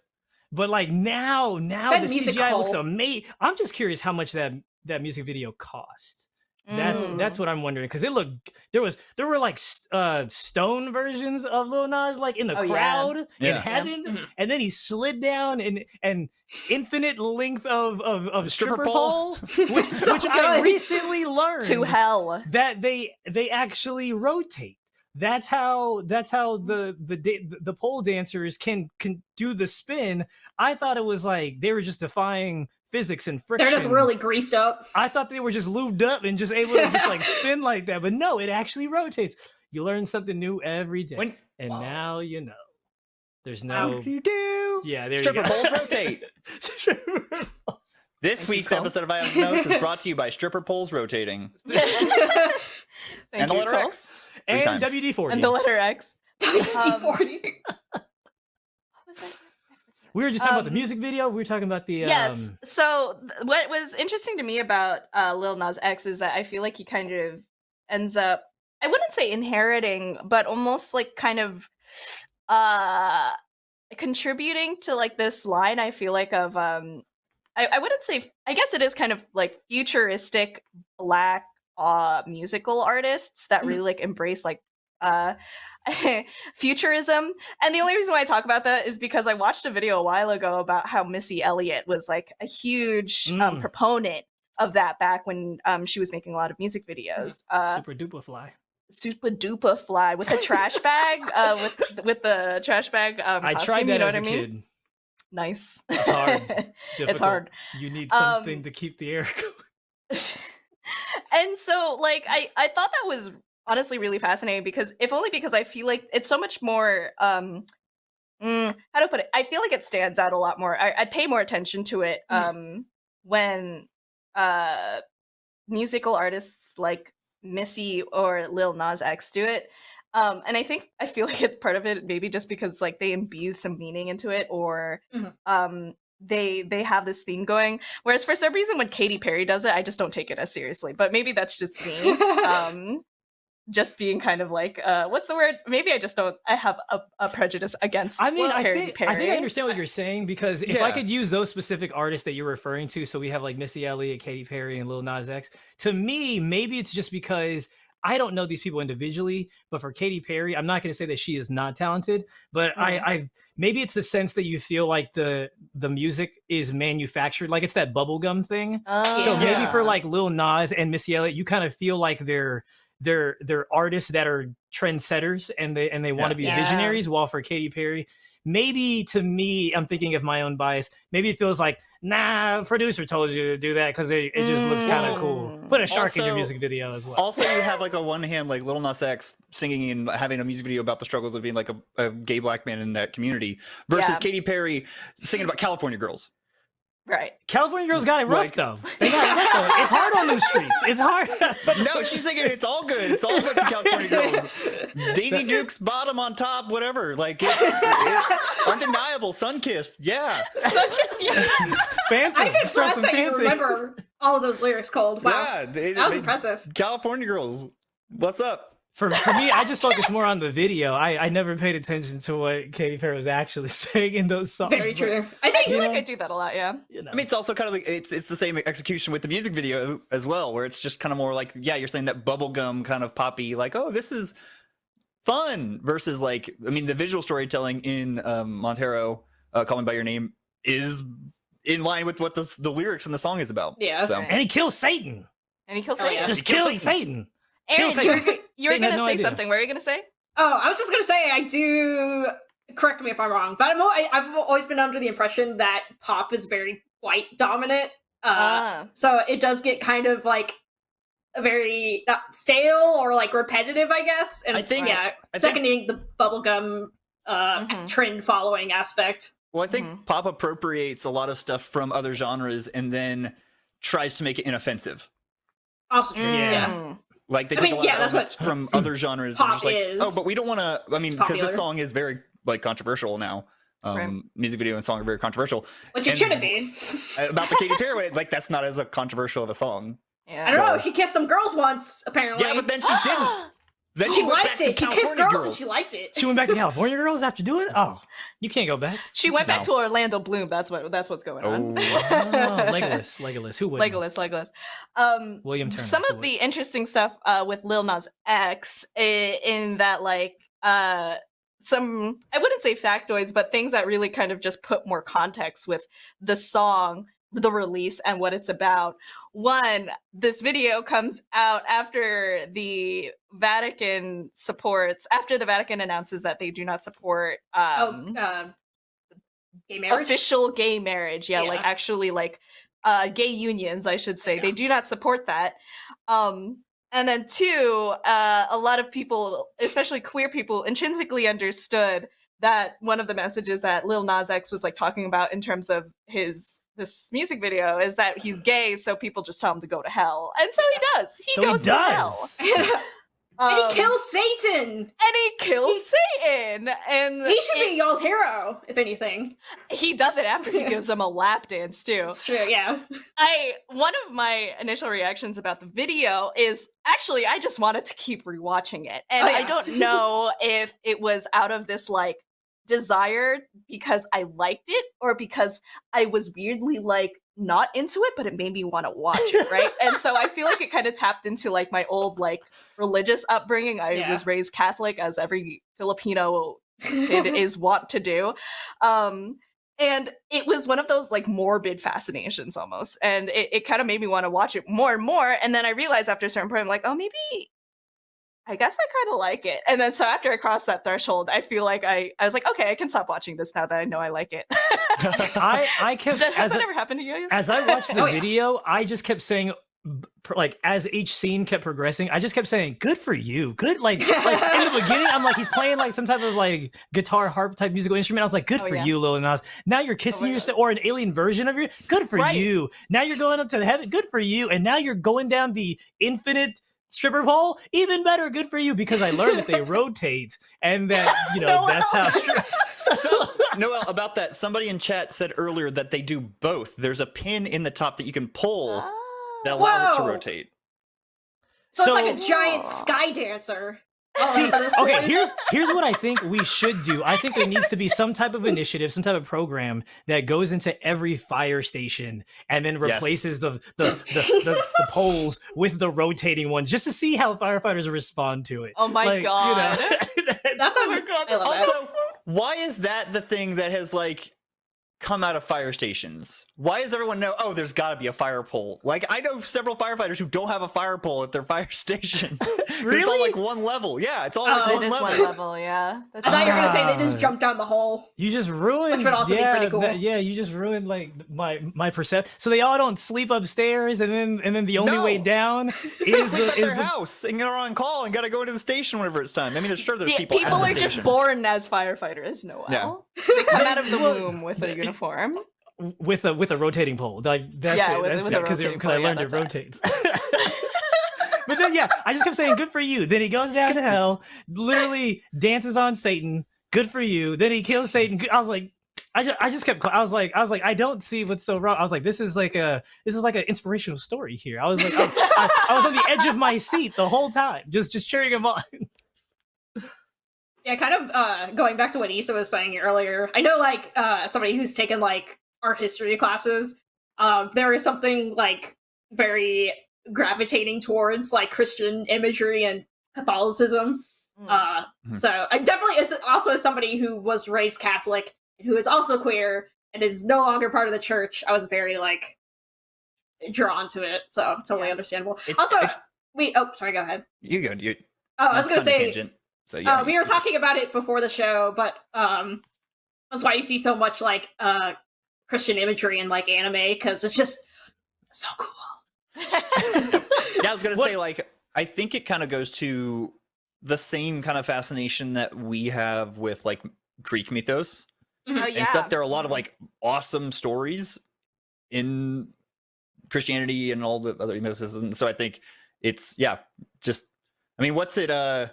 But like now, now Said the music CGI looks amazing. I'm just curious how much that that music video cost. That's Mm. that's what I'm wondering because it looked there was there were like uh stone versions of Lil Nas like in the Oh, yeah. crowd in Yeah. heaven, Mhm. and then he slid down and and infinite length of of, of Stripper stripper, pole. pole, which, So which I recently learned to hell. that they they actually rotate. That's how that's how mm-hmm. the the the pole dancers can can do the spin. I thought it was like they were just defying physics and friction. They're just really greased up. I thought they were just lubed up and just able to just like spin like that, but no, it actually rotates. You learn something new every day, when and now you know. There's how no do you do? yeah. There Stripper you go. poles rotate. This Thank week's episode of I Have Notes is brought to you by Stripper Poles Rotating Thank and the letter Cole. X. Three and times. WD forty. And the letter X. WD40. What was that? we were just talking about the um, music video. We were talking about the Yes. um, So th- what was interesting to me about uh, Lil Nas X is that I feel like he kind of ends up I wouldn't say inheriting, but almost like kind of uh contributing to like this line I feel like of um I, I wouldn't say I guess it is kind of like futuristic black uh musical artists that Mhm. really like embrace like uh futurism and the only reason why I talk about that is because I watched a video a while ago about how Missy Elliott was like a huge um, Mm. proponent of that back when um, she was making a lot of music videos. Uh, super duper fly. super duper fly with a trash bag, uh, with with the trash bag. Um, I costume, tried that you know as what a I mean? kid. Nice. It's hard. it's difficult. hard. You need something Um, to keep the air going. And so like I I thought that was honestly really fascinating because if only because I feel like it's so much more um mm, how to put it I feel like it stands out a lot more I, I pay more attention to it Mhm. um when uh musical artists like Missy or Lil Nas X do it um and I think I feel like it's part of it maybe just because like they imbue some meaning into it or Mhm. um they they have this theme going whereas for some reason when Katy Perry does it I just don't take it as seriously but maybe that's just me um just being kind of like uh what's the word maybe I just don't I have a, a prejudice against I mean, I think, Perry I think I understand what you're saying because if I could use those specific artists that you're referring to, so we have like Missy Elliott, Katy Perry, and Lil Nas X. To me, maybe it's just because I don't know these people individually, but for Katy Perry, I'm not going to say that she is not talented, but. I, mm-hmm. I maybe it's the sense that you feel like the the music is manufactured, like it's that bubblegum thing. Oh, so Oh, maybe for like Lil Nas and Missy Elliott, you kind of feel like they're they're they're artists that are trendsetters and they and they want to be Yeah. visionaries. While for Katy Perry, maybe to me, I'm thinking of my own bias. Maybe it feels like, nah, producer told you to do that because it, it just looks kind of cool. Mm. Put a shark in your music video as well. Also, you have like a one hand like Little Nas X singing and having a music video about the struggles of being like a, a gay black man in that community versus Yeah. Katy Perry singing about California girls. Right California girls got it rough Like- though. They got it rough though. It's hard on those streets. It's hard. No, she's thinking it's all good. It's all good to California girls. Daisy Duke's bottom on top, whatever. Like it's, it's undeniable. Sun kissed. Yeah. Fancy. I'm Just throw impressed some that you remember all of those lyrics cold. Wow. Yeah. they- that was they- impressive. California girls. What's up? For, for me, I just focused more on the video. I, I never paid attention to what Katy Perry was actually saying in those songs. Very true. I I think feel You like know? I do that a lot yeah you know. I mean, it's also kind of like it's it's the same execution with the music video as well, where it's just kind of more like, yeah, you're saying that bubblegum kind of poppy, like, oh, this is fun versus like, I mean, the visual storytelling in um, Montero, uh, "Call Me by Your Name" is in line with what the the lyrics and the song is about. Yeah. So and he kills Satan. and he kills Oh, Satan yeah. Just He kills kills Satan. Aaron Kill you're, you were Satan gonna no say idea. something what are you gonna say Oh, I was just gonna say I do. Correct me if I'm wrong, but I'm, al- I, I've always been under the impression that pop is very white dominant. Uh, Ah. so it does get kind of like a very uh, stale or like repetitive, I guess. And I think- yeah, I think seconding the bubblegum uh, Mhm. trend following aspect. Well, I think Mhm. pop appropriates a lot of stuff from other genres and then tries to make it inoffensive. Also true. Yeah. Like they I take mean, a lot yeah, of that's elements what from other genres pop just like, is. oh, but we don't want to. I mean, because this song is very like controversial now. Um, Right. Music video and song are very controversial. Which it shouldn't be. About the Katy Perry, like that's not as a controversial of a song. Yeah. I don't know. She kissed some girls once, apparently. Yeah, but then she didn't. Then she she, went back liked to it. She kissed California girls, girls. and she liked it. She went back to California girls after doing it. Oh, you can't go back. she went back to Orlando Bloom. That's what. That's what's going on. Oh. Oh, Legolas, Legolas. Who would? Legolas, Legolas. Um, William Turner. some who of would? the interesting stuff uh, with Lil Nas X in that, like, uh, some I wouldn't say factoids, but things that really kind of just put more context with the song, the release, and what it's about. One, this video comes out after the Vatican supports, after the Vatican announces that they do not support um, oh, uh, gay marriage. official gay marriage yeah, like actually like uh gay unions i should say Yeah. they do not support that um and then two uh a lot of people especially queer people intrinsically understood that one of the messages that lil nas x was like talking about in terms of his this music video is that he's gay so people just tell him to go to hell and so he does he so goes he to hell does. and Um, he kills Satan. and he kills satan and He should it- be y'all's hero, if anything. he does it after he gives him a lap dance too It's true. Yeah. I one of my initial reactions about the video is actually I just wanted to keep rewatching it. And Oh, yeah. I don't know if it was out of this like desire because I liked it or because I was weirdly like not into it but it made me want to watch it, right? and so I feel like it kind of tapped into like my old like religious upbringing. I Yeah. was raised Catholic as every Filipino kid is wont to do. Um, and it was one of those like morbid fascinations almost. And it, it kind of made me want to watch it more and more. And then I realized after a certain point, I'm like, oh, maybe I guess I kind of like it. And then so after I crossed that threshold, I feel like I, I was like, okay, I can stop watching this now that I know I like it. I I kept Has as that ever happened to you as I watched the Oh, yeah. video, I just kept saying, like, as each scene kept progressing, I just kept saying, "Good for you, good." Like, like in the beginning, I'm like, he's playing like some type of like guitar harp type musical instrument. I was like, "Good Oh, for yeah. you, Lil Nas." Now you're oh, kissing my yourself, or an alien version of you. Good for Right. you. Now you're going up to the heaven. Good for you. And now you're going down the infinite stripper pole. Even better. Good for you because I learned that they rotate and that you know No, that's no. how. Stri- So, Noel, about that, somebody in chat said earlier that they do both. There's a pin in the top that you can pull that Ah. allows it to rotate. So, So- it's like a giant Aw. sky dancer. Oh, See, okay, here's here's what I think we should do. I think there needs to be some type of initiative, some type of program that goes into every fire station and then Yes. replaces the the, the, the the poles with the rotating ones, just to see how firefighters respond to it. Oh my Like, you know, God. That Oh my. God. I love that. Also, why is that the thing that has like come out of fire stations? Why does everyone know? Oh, there's got to be a fire pole. Like I know several firefighters who don't have a fire pole at their fire station. It's all Really? like one level. Yeah, it's all Oh, like It one is level. one level, yeah. That's I thought you were gonna say they just Ah. jumped down the hole. You just ruined. Which would also be yeah, pretty cool. that- yeah, you just ruined like my my perception. So they all don't sleep upstairs, and then and then the only way No. down They is sleep the, at is their the house and are on call and got to go into the station whenever it's time. I mean, there's sure there's Yeah, people. people, at the are just born as firefighters, Noel. Yeah. They come out of the womb with a uniform. with a with a rotating pole. Like that's Yeah, it. with- that's with it, a 'cause it- I yeah, learned it rotates. but then yeah, I just kept saying good for you. Then he goes down to hell, literally dances on Satan. Good for you. Then he kills Satan. I was like, I just, I just kept. I was like, I was like, I don't see what's so wrong. I was like, this is like a, this is like an inspirational story here. I was like, I, I, I was on the edge of my seat the whole time, just, just cheering him on. Yeah, kind of uh going back to what Issa was saying earlier. I know like uh somebody who's taken like art history classes, um, there is something like very gravitating towards like Christian imagery and Catholicism. Mm. Uh Mhm. so I definitely as also as somebody who was raised Catholic and who is also queer and is no longer part of the church, I was very like drawn to it. So totally Yeah. understandable. It's- also it's- wait, oh sorry, go ahead. You go. You. Oh, I was that's gonna say tangent. So yeah, Uh, we were talking about it before the show, but um, that's why you see so much like uh Christian imagery in like anime because it's just so cool. yeah, I was gonna What- say like I think it kind of goes to the same kind of fascination that we have with like Greek mythos oh yeah. and stuff. There are a lot of like awesome stories in Christianity and all the other mythos, and so I think it's yeah, just I mean, what's it? Uh,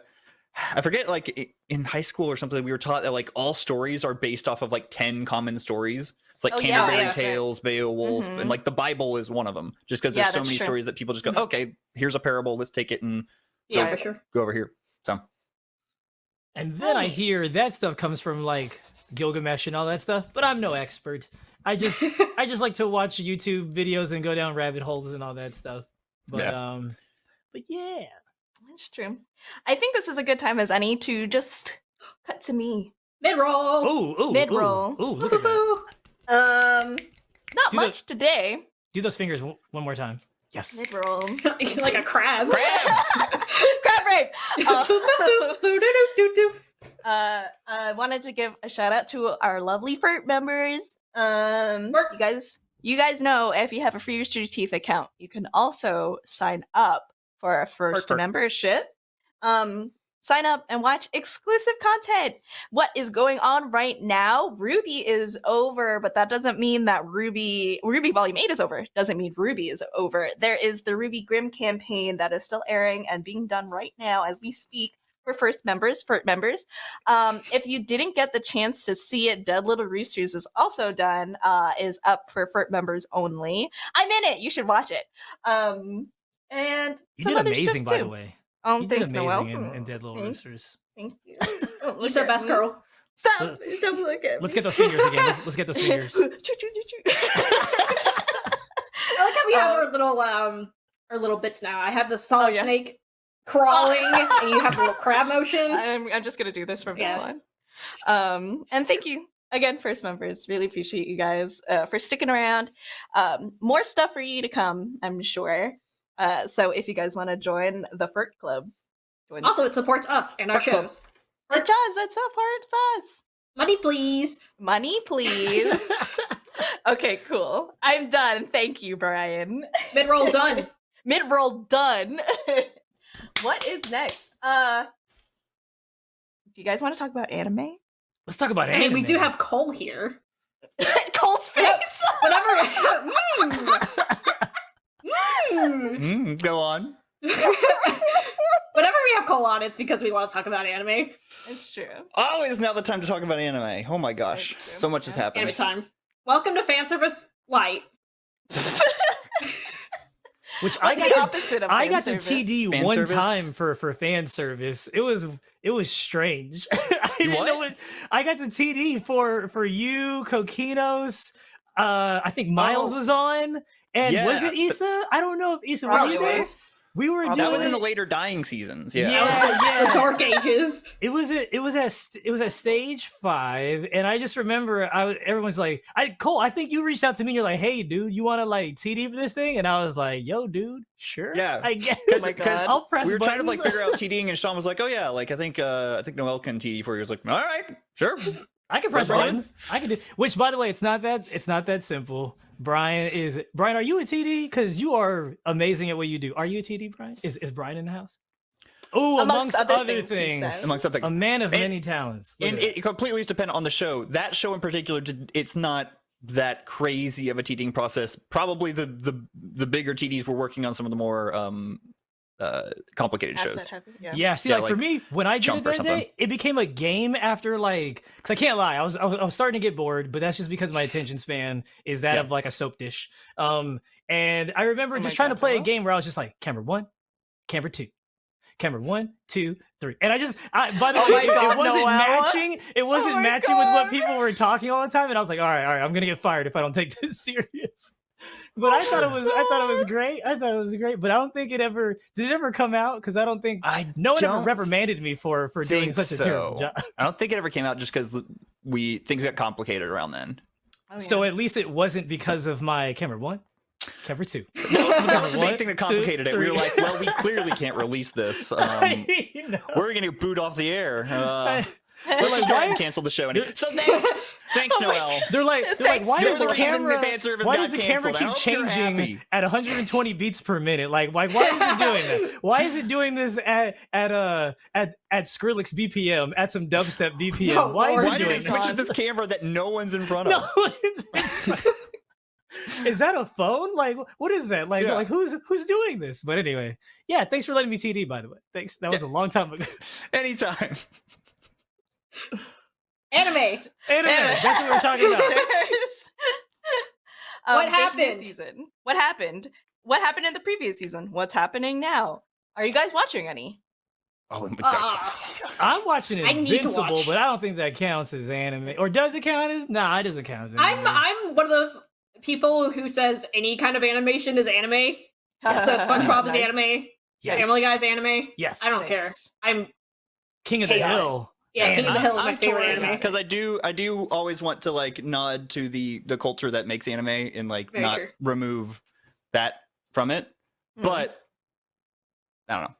I forget. Like in high school or something, we were taught that like all stories are based off of like ten common stories. It's like Oh, Canterbury yeah, that's right. Tales, Beowulf, Mhm. and like the Bible is one of them. Just because Yeah, there's so many true. stories that people just go, Mhm. okay, here's a parable, let's take it and Yeah, Right. for sure. go over here. So And then I hear that stuff comes from like Gilgamesh and all that stuff, but I'm no expert. I just I just like to watch YouTube videos and go down rabbit holes and all that stuff. But um but yeah. That's true. I think this is a good time as any to just cut to me. Mid roll. Ooh, ooh, Mid-roll. Ooh, ooh, look at that. Um, not Do the- much today. Do those fingers one more time. Yes. Mid roll. like a crab. Crab rave. Uh, Boo-doo-doo-doo-doo. uh, I wanted to give a shout out to our lovely FERT members. Um, FERT. you guys, you guys know if you have a free Rooster Teeth account, you can also sign up for a first membership. Um, sign up and watch exclusive content. What is going on right now? RWBY is over, but that doesn't mean that RWBY RWBY Volume 8 is over. Doesn't mean RWBY is over. There is the RWBY Grimm campaign that is still airing and being done right now as we speak for first members, for members. Um, if you didn't get the chance to see it, Dead Little Roosters is also done, uh, is up for FERT members only. I'm in it. You should watch it. Um, and You some did other amazing, stuff by too. the way. Oh, You thanks, did amazing Noel. in, in Dead Little Thank- Roosters. Thank you. You said best girl. Stop! Don't look at it. Let's get those fingers again. Let's, let's get those fingers. I like how we have Uh, our little um our little bits now. I have the solid Oh, yeah. snake crawling, and you have the little crab motion. I'm, I'm just gonna do this from Yeah. now on. Um, and thank you again, first members. Really appreciate you guys uh, for sticking around. Um, more stuff for you to come, I'm sure. Uh, so if you guys want to join the FERT Club, join Also, it supports us and our Fuck them. shows. it does. It supports us. Money, please. Money, please. okay, cool. I'm done. Thank you, Brian. Mid roll done. Mid roll done. what is next? Uh, do you guys want to talk about anime? Let's talk about I mean, we do have Cole here. Cole's face. Whatever. Mm. Mm. go on. Whenever we have Cole on, it's because we want to talk about anime. it's true. Oh, is now the time to talk about anime. Oh my gosh, so much has Yeah. happened. Anime time. Welcome to fan service light. Which I got the opposite of I got to service? TD Fan one service? time for for fan service. It was it was strange. I You know what? what I got the TD for for you, Kokinos. Uh, I think Miles Oh. was on, and was it Issa? I don't know if Issa were Probably you there. was. We were Probably doing That was in the later dying seasons. Yeah. Yeah. Was the, yeah. the dark ages. It was at it was at it was at stage five, and I just remember I was- everyone's like, "I Cole, I think you reached out to me. and You're like, hey, dude, you want to like TD for this thing?" And I was like, "Yo, dude, sure, Yeah. I guess." Oh. I'll press we were trying to like figure out TDing, and Sean was like, "Oh yeah, like I think uh I think Noel can TD for you." He was like, "All right, sure." I can press Brian? buttons. I can do. Which, by the way, it's not that it's not that simple. Brian is Brian. Are you a TD? Because you are amazing at what you do. Are you a TD, Brian? Is is Brian in the house? Oh, Amongst, amongst, other, other things, things. Amongst other a man of And- many talents. Look and at it completely depends on the show. That show in particular, it's not that crazy of a TDing process. Probably the the the bigger TDs were working on some of the more um uh complicated shows. Heavy, Yeah. Yeah, see, Yeah, like, for me, when I did it that day, it became a game after like, because I can't lie, I was, I was I was starting to get bored, but that's just because my attention span is that Yeah. of like a soap dish. Um, and I remember Oh just my trying to God, play a game where I was just like, camera one, camera two. Camera one, two, three, and I just. I, by the Oh way, it, God, it wasn't Noah. matching. It wasn't my matching with what people were talking all the time, and I was like, all right, all right, I'm gonna get fired if I don't take this serious. But I thought it was, I thought it was great. I thought it was great, but I don't think it ever did. It ever come out? Because I don't think I no one ever reprimanded me for for doing think such a terrible job. I don't think it ever came out just because we things got complicated around then. Oh, So at least it wasn't because of my camera one, Camera two. That was the One, big thing that two, complicated it. We were like, well, we clearly can't release this. Um, I know. we're gonna boot off the air. Uh, Let's just go ahead and cancel the show. Anyway. So thanks, thanks, Oh Noel. They're like, they're like, why does the the the camera? service why does the camera canceled. I keep changing at 120 beats per minute? Like, why? Why is it doing that? Why is it doing this at at uh at at Skrillex BPM at some dubstep BPM? No, why is it Why did it switch to this camera that no one's in front of? it's- is that a phone? Like, what is that? Like, Yeah. like who's who's doing this? But anyway, yeah. Thanks for letting me TD. By the way, thanks. That was a long time ago. Anytime. Anime. Anime. that's what we we're talking about. Um, What there's a new happened? Season. What happened? What happened in the previous season? What's happening now? Are you guys watching any? Oh, and Uh, I'm watching I Invincible, watch. but I don't think that counts as anime. Or does it count as? Nah, it doesn't count as anime. I'm I'm one of those people who says any kind of animation is anime. So SpongeBob is anime. Yes. Family Guy's anime. Yes. I don't care. I'm King of the Chaos. Hill. Yeah. King of the Hill is my favorite anime. because I do I do always want to like nod to the the culture that makes anime and like Very not true. remove that from it. Mhm. But I don't know.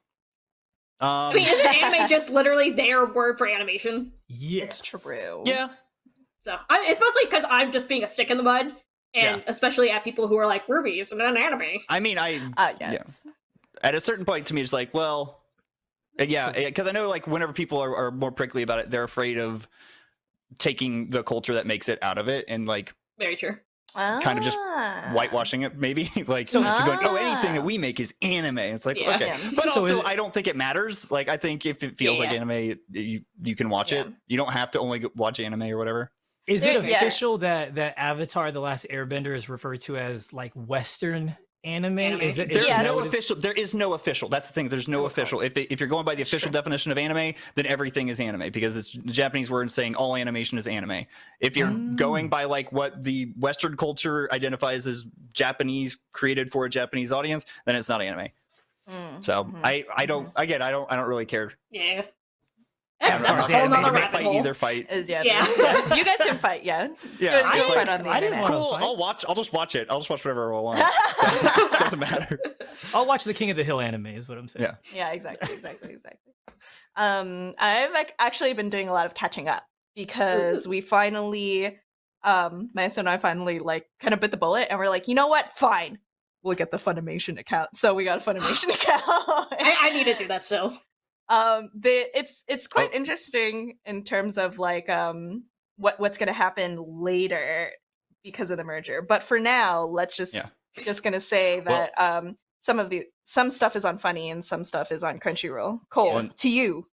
Um, I mean, isn't anime just literally their word for animation? it's true. yeah, So I, it's mostly because I'm just being a stick in the mud, and Yeah. especially at people who are like RWBY's and an anime. I mean, I Uh, yes. at a certain point to me, it's like, well, yeah, because I know like whenever people are, are more prickly about it, they're afraid of taking the culture that makes it out of it and like Very true. kind of just Ah. whitewashing it, maybe like So- going, oh, anything Ah. that we make is anime. It's like Yeah. okay, Yeah. but So also is- I don't think it matters. Like I think if it feels like Yeah. anime, you you can watch it. You don't have to only watch anime or whatever. Is There- it yeah. official that that Avatar: The Last Airbender is referred to as like Western anime? Anime. Is it? is There's Yes. no official. There is no official. That's the thing. There's no Okay. official. If it, if you're going by the official Sure. definition of anime, then everything is anime because it's the Japanese word saying all animation is anime. If you're Mm. going by like what the Western culture identifies as Japanese, created for a Japanese audience, then it's not anime. Mm, So mhm. I I don't again I don't I don't really care. Yeah. Yeah, That's a Avatar's whole anime. nother If they rabbit fight hole. either fight. Uh, yeah, Yeah. yeah. you guys can fight, yeah. Yeah, Good- I good like fight on the I didn't internet. wanna cool. fight. I'll watch. I'll just watch it. I'll just watch whatever I want. So doesn't matter. I'll watch the King of the Hill anime. Is what I'm saying. Yeah. Yeah, exactly, exactly, exactly. Um, I've actually been doing a lot of catching up because we finally, um, my son and I finally like kind of bit the bullet, and we're like, you know what? Fine, we'll get the Funimation account. So we got a Funimation account. I, I need to do that still. Um, the it's it's quite Oh. interesting in terms of like um what what's gonna happen later because of the merger. But for now, let's just Yeah. just gonna say Well- that um some of the some stuff is on Funi and some stuff is on Crunchyroll. Cole, Yeah. to you.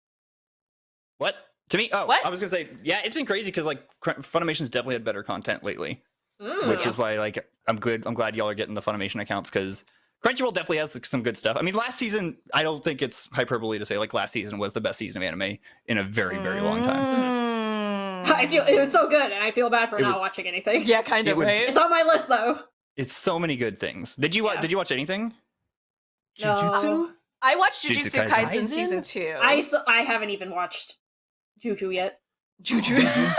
What? To me? Oh, What? I was gonna say, yeah, it's been crazy because like Funimation's definitely had better content lately, Mm. which is why like I'm good. I'm glad y'all are getting the Funimation accounts because Crunchyroll definitely has some good stuff. I mean, last season, I don't think it's hyperbole to say like last season was the best season of anime in a very very long time. Mm. I feel it was so good, and I feel bad for It not was- watching anything. Yeah, kind It of. was- right? It's on my list though. It's so many good things. Did you wa- Yeah. did you watch anything? Jujutsu. No. I watched Jujutsu Jujutsu Kaisen. Kaisen season two. I I haven't even watched Juju yet. Juju. Juju.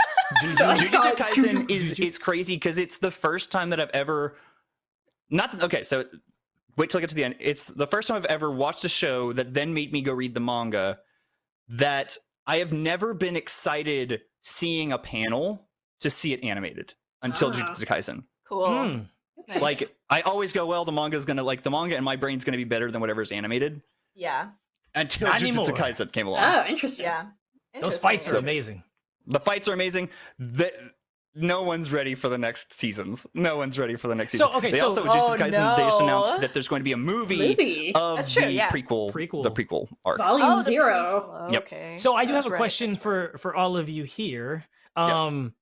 So Jujutsu Kaisen Juju- is it's crazy because it's the first time that I've ever not okay. So wait till I get to the end. It's the first time I've ever watched a show that then made me go read the manga. That I have never been excited seeing a panel to see it animated until Ah. Jujutsu Kaisen. cool. Nice. Like I always go, well, the manga is gonna like the manga and my brain's gonna be better than whatever's animated yeah, until Not Jujutsu anymore. Kaisen came along. Oh, interesting. yeah. Those fights are amazing. The fights are amazing. The, no one's ready for the next seasons. No one's ready for the next season. So, season. okay, they so- also Oh, just Kaisen, they just announced that there's going to be a movie, Movie. of That's true, the yeah. prequel, Prequel. the prequel arc. Volume Oh, the zero. Yep. Okay. So I do That's have a right, question that's for for all of you here. Yes. Um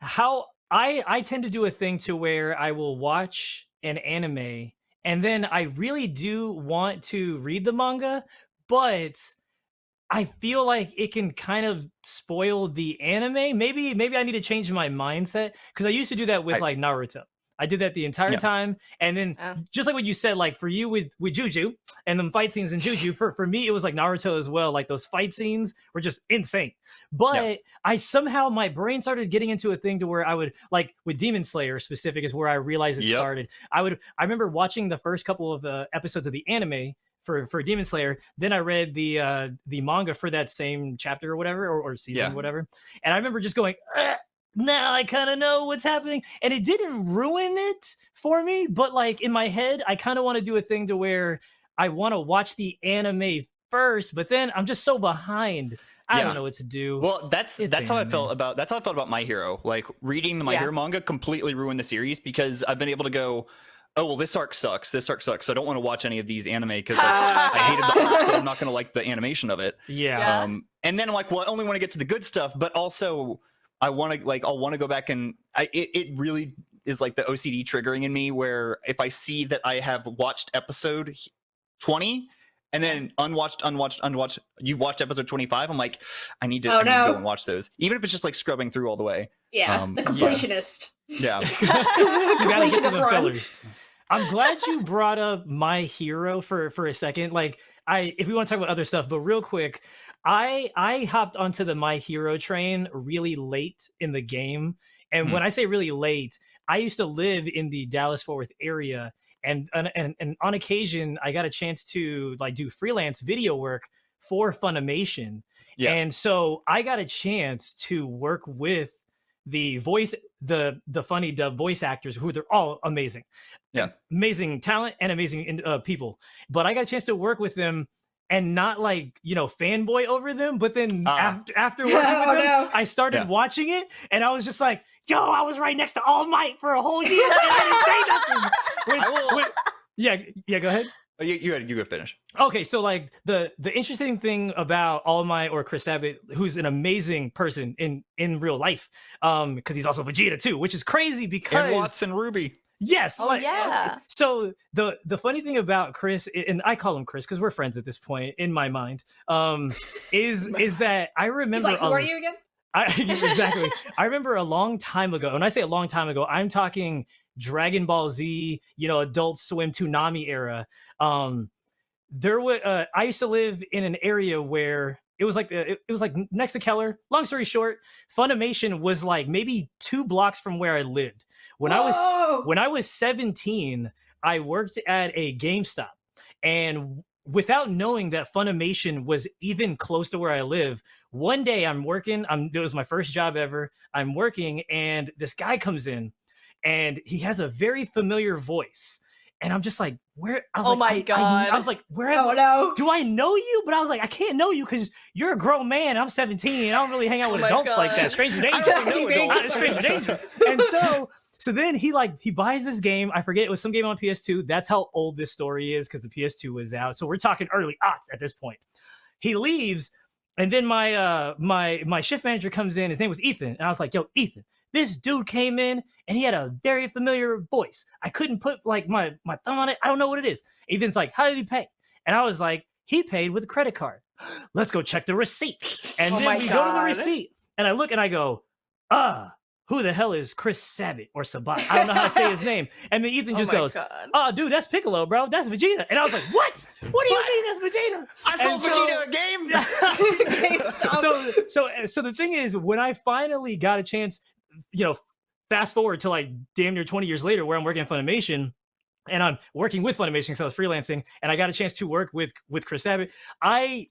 how I I tend to do a thing to where I will watch an anime and then I really do want to read the manga, but I feel like it can kind of spoil the anime. Maybe maybe I need to change my mindset because I used to do that with I- like Naruto. I did that the entire Yeah. time. And then Yeah. just like what you said, like for you with with Juju and them fight scenes in Juju, for for me it was like Naruto as well. Like those fight scenes were just insane. But I somehow my brain started getting into a thing to where I would like with Demon Slayer specific is where I realized it Yep. started. I would I remember watching the first couple of uh, episodes of the anime for for Demon Slayer. Then I read the uh the manga for that same chapter or whatever or, or season Yeah. whatever. And I remember just going. "Ugh, now I kind of know what's happening. And it didn't ruin it for me, but like in my head, I kind of want to do a thing to where I want to watch the anime first, but then I'm just so behind. I Yeah. don't know what to do. Well, that's It's that's how I felt about that's how I felt about My Hero. Like reading the My Yeah. Hero manga completely ruined the series because I've been able to go, oh well, this arc sucks. This arc sucks. So I don't want to watch any of these anime because like, I hated the arc, so I'm not going to like the animation of it. yeah. Yeah. Um, and then I'm like, well, I only want to get to the good stuff, but also I want to like I'll want to go back and I it, it really is like the OCD triggering in me where if I see that I have watched episode 20 and then unwatched, unwatched, unwatched, you've watched episode 25, I'm like, I need to, Oh, I need to go and watch those. Even if it's just like scrubbing through all the way. Yeah, Um, the completionist. Yeah. you gotta get to the fillers. I'm glad you brought up my hero for for a second. Like I if we want to talk about other stuff, but real quick, I I hopped onto the my hero train really late in the game. And Hmm. when I say really late, I used to live in the Dallas Fort Worth area and, and and and on occasion I got a chance to like do freelance video work for Funimation. Yeah. And so I got a chance to work with the voice the the Funi dub voice actors who they're all amazing Yeah. amazing talent and amazing uh, people but i got a chance to work with them and not like you know fanboy over them but then Ah. after after working Oh, with them no. i started Yeah. watching it and i was just like yo i was right next to all might for a whole year and i didn't say nothing Which- I will- which- yeah yeah go ahead Oh, You, you, you go finish. okay so like the the interesting thing about All Might or chris sabat who's an amazing person in in real life um because he's also vegeta too which is crazy because And Watson Ruby. yes Oh like- yeah. so the the funny thing about chris and i call him chris because we're friends at this point in my mind um is is that i He's remember like, who a- are you again? I, exactly. I remember a long time ago. and I say a long time ago, I'm talking Dragon Ball Z, you know, Adult Swim Toonami era. Um, there was uh, I used to live in an area where it was like the, it, was like next to Keller. Long story short, Funimation was like maybe two blocks from where I lived. When I was Whoa. when I was 17, I worked at a GameStop, and without knowing that Funimation was even close to where I live, one day I'm working. I'm it was my first job ever. I'm working, and this guy comes in, and he has a very familiar voice, and I'm just like, where? I was Oh like, my I- I, God. I was like, where? Oh no. do I know you? But I was like, I can't know you because you're a grown man. I'm 17. I don't really hang out Oh with my adults like that. God. Stranger I danger. don't Stranger adults. stranger danger. And so, so then he like he buys this game. I forget it was some game on PS2. That's how old this story is because the PS2 was out. So we're talking early aughts at this point. He leaves, and then my uh my my shift manager comes in. His name was Ethan, and I was like, Yo, Ethan, this dude came in and he had a very familiar voice. I couldn't put like my my thumb on it. I don't know what it is. Ethan's like, How did he pay? And I was like, He paid with a credit card. Let's go check the receipt. And Oh then we go to the receipt, and I look and I go, Ah, who the hell is Chris Sabat or Sabat? I don't know how to say his name. And then Ethan Oh just my goes, God. Oh, dude, that's Piccolo, bro. That's Vegeta. And I was like, What? What do you mean that's Vegeta? I sold so- Vegeta a game. So so so the thing is when i finally got a chance you know fast forward to like damn near 20 years later where i'm working at funimation and i'm working with funimation because i was freelancing and i got a chance to work with with chris sabat. I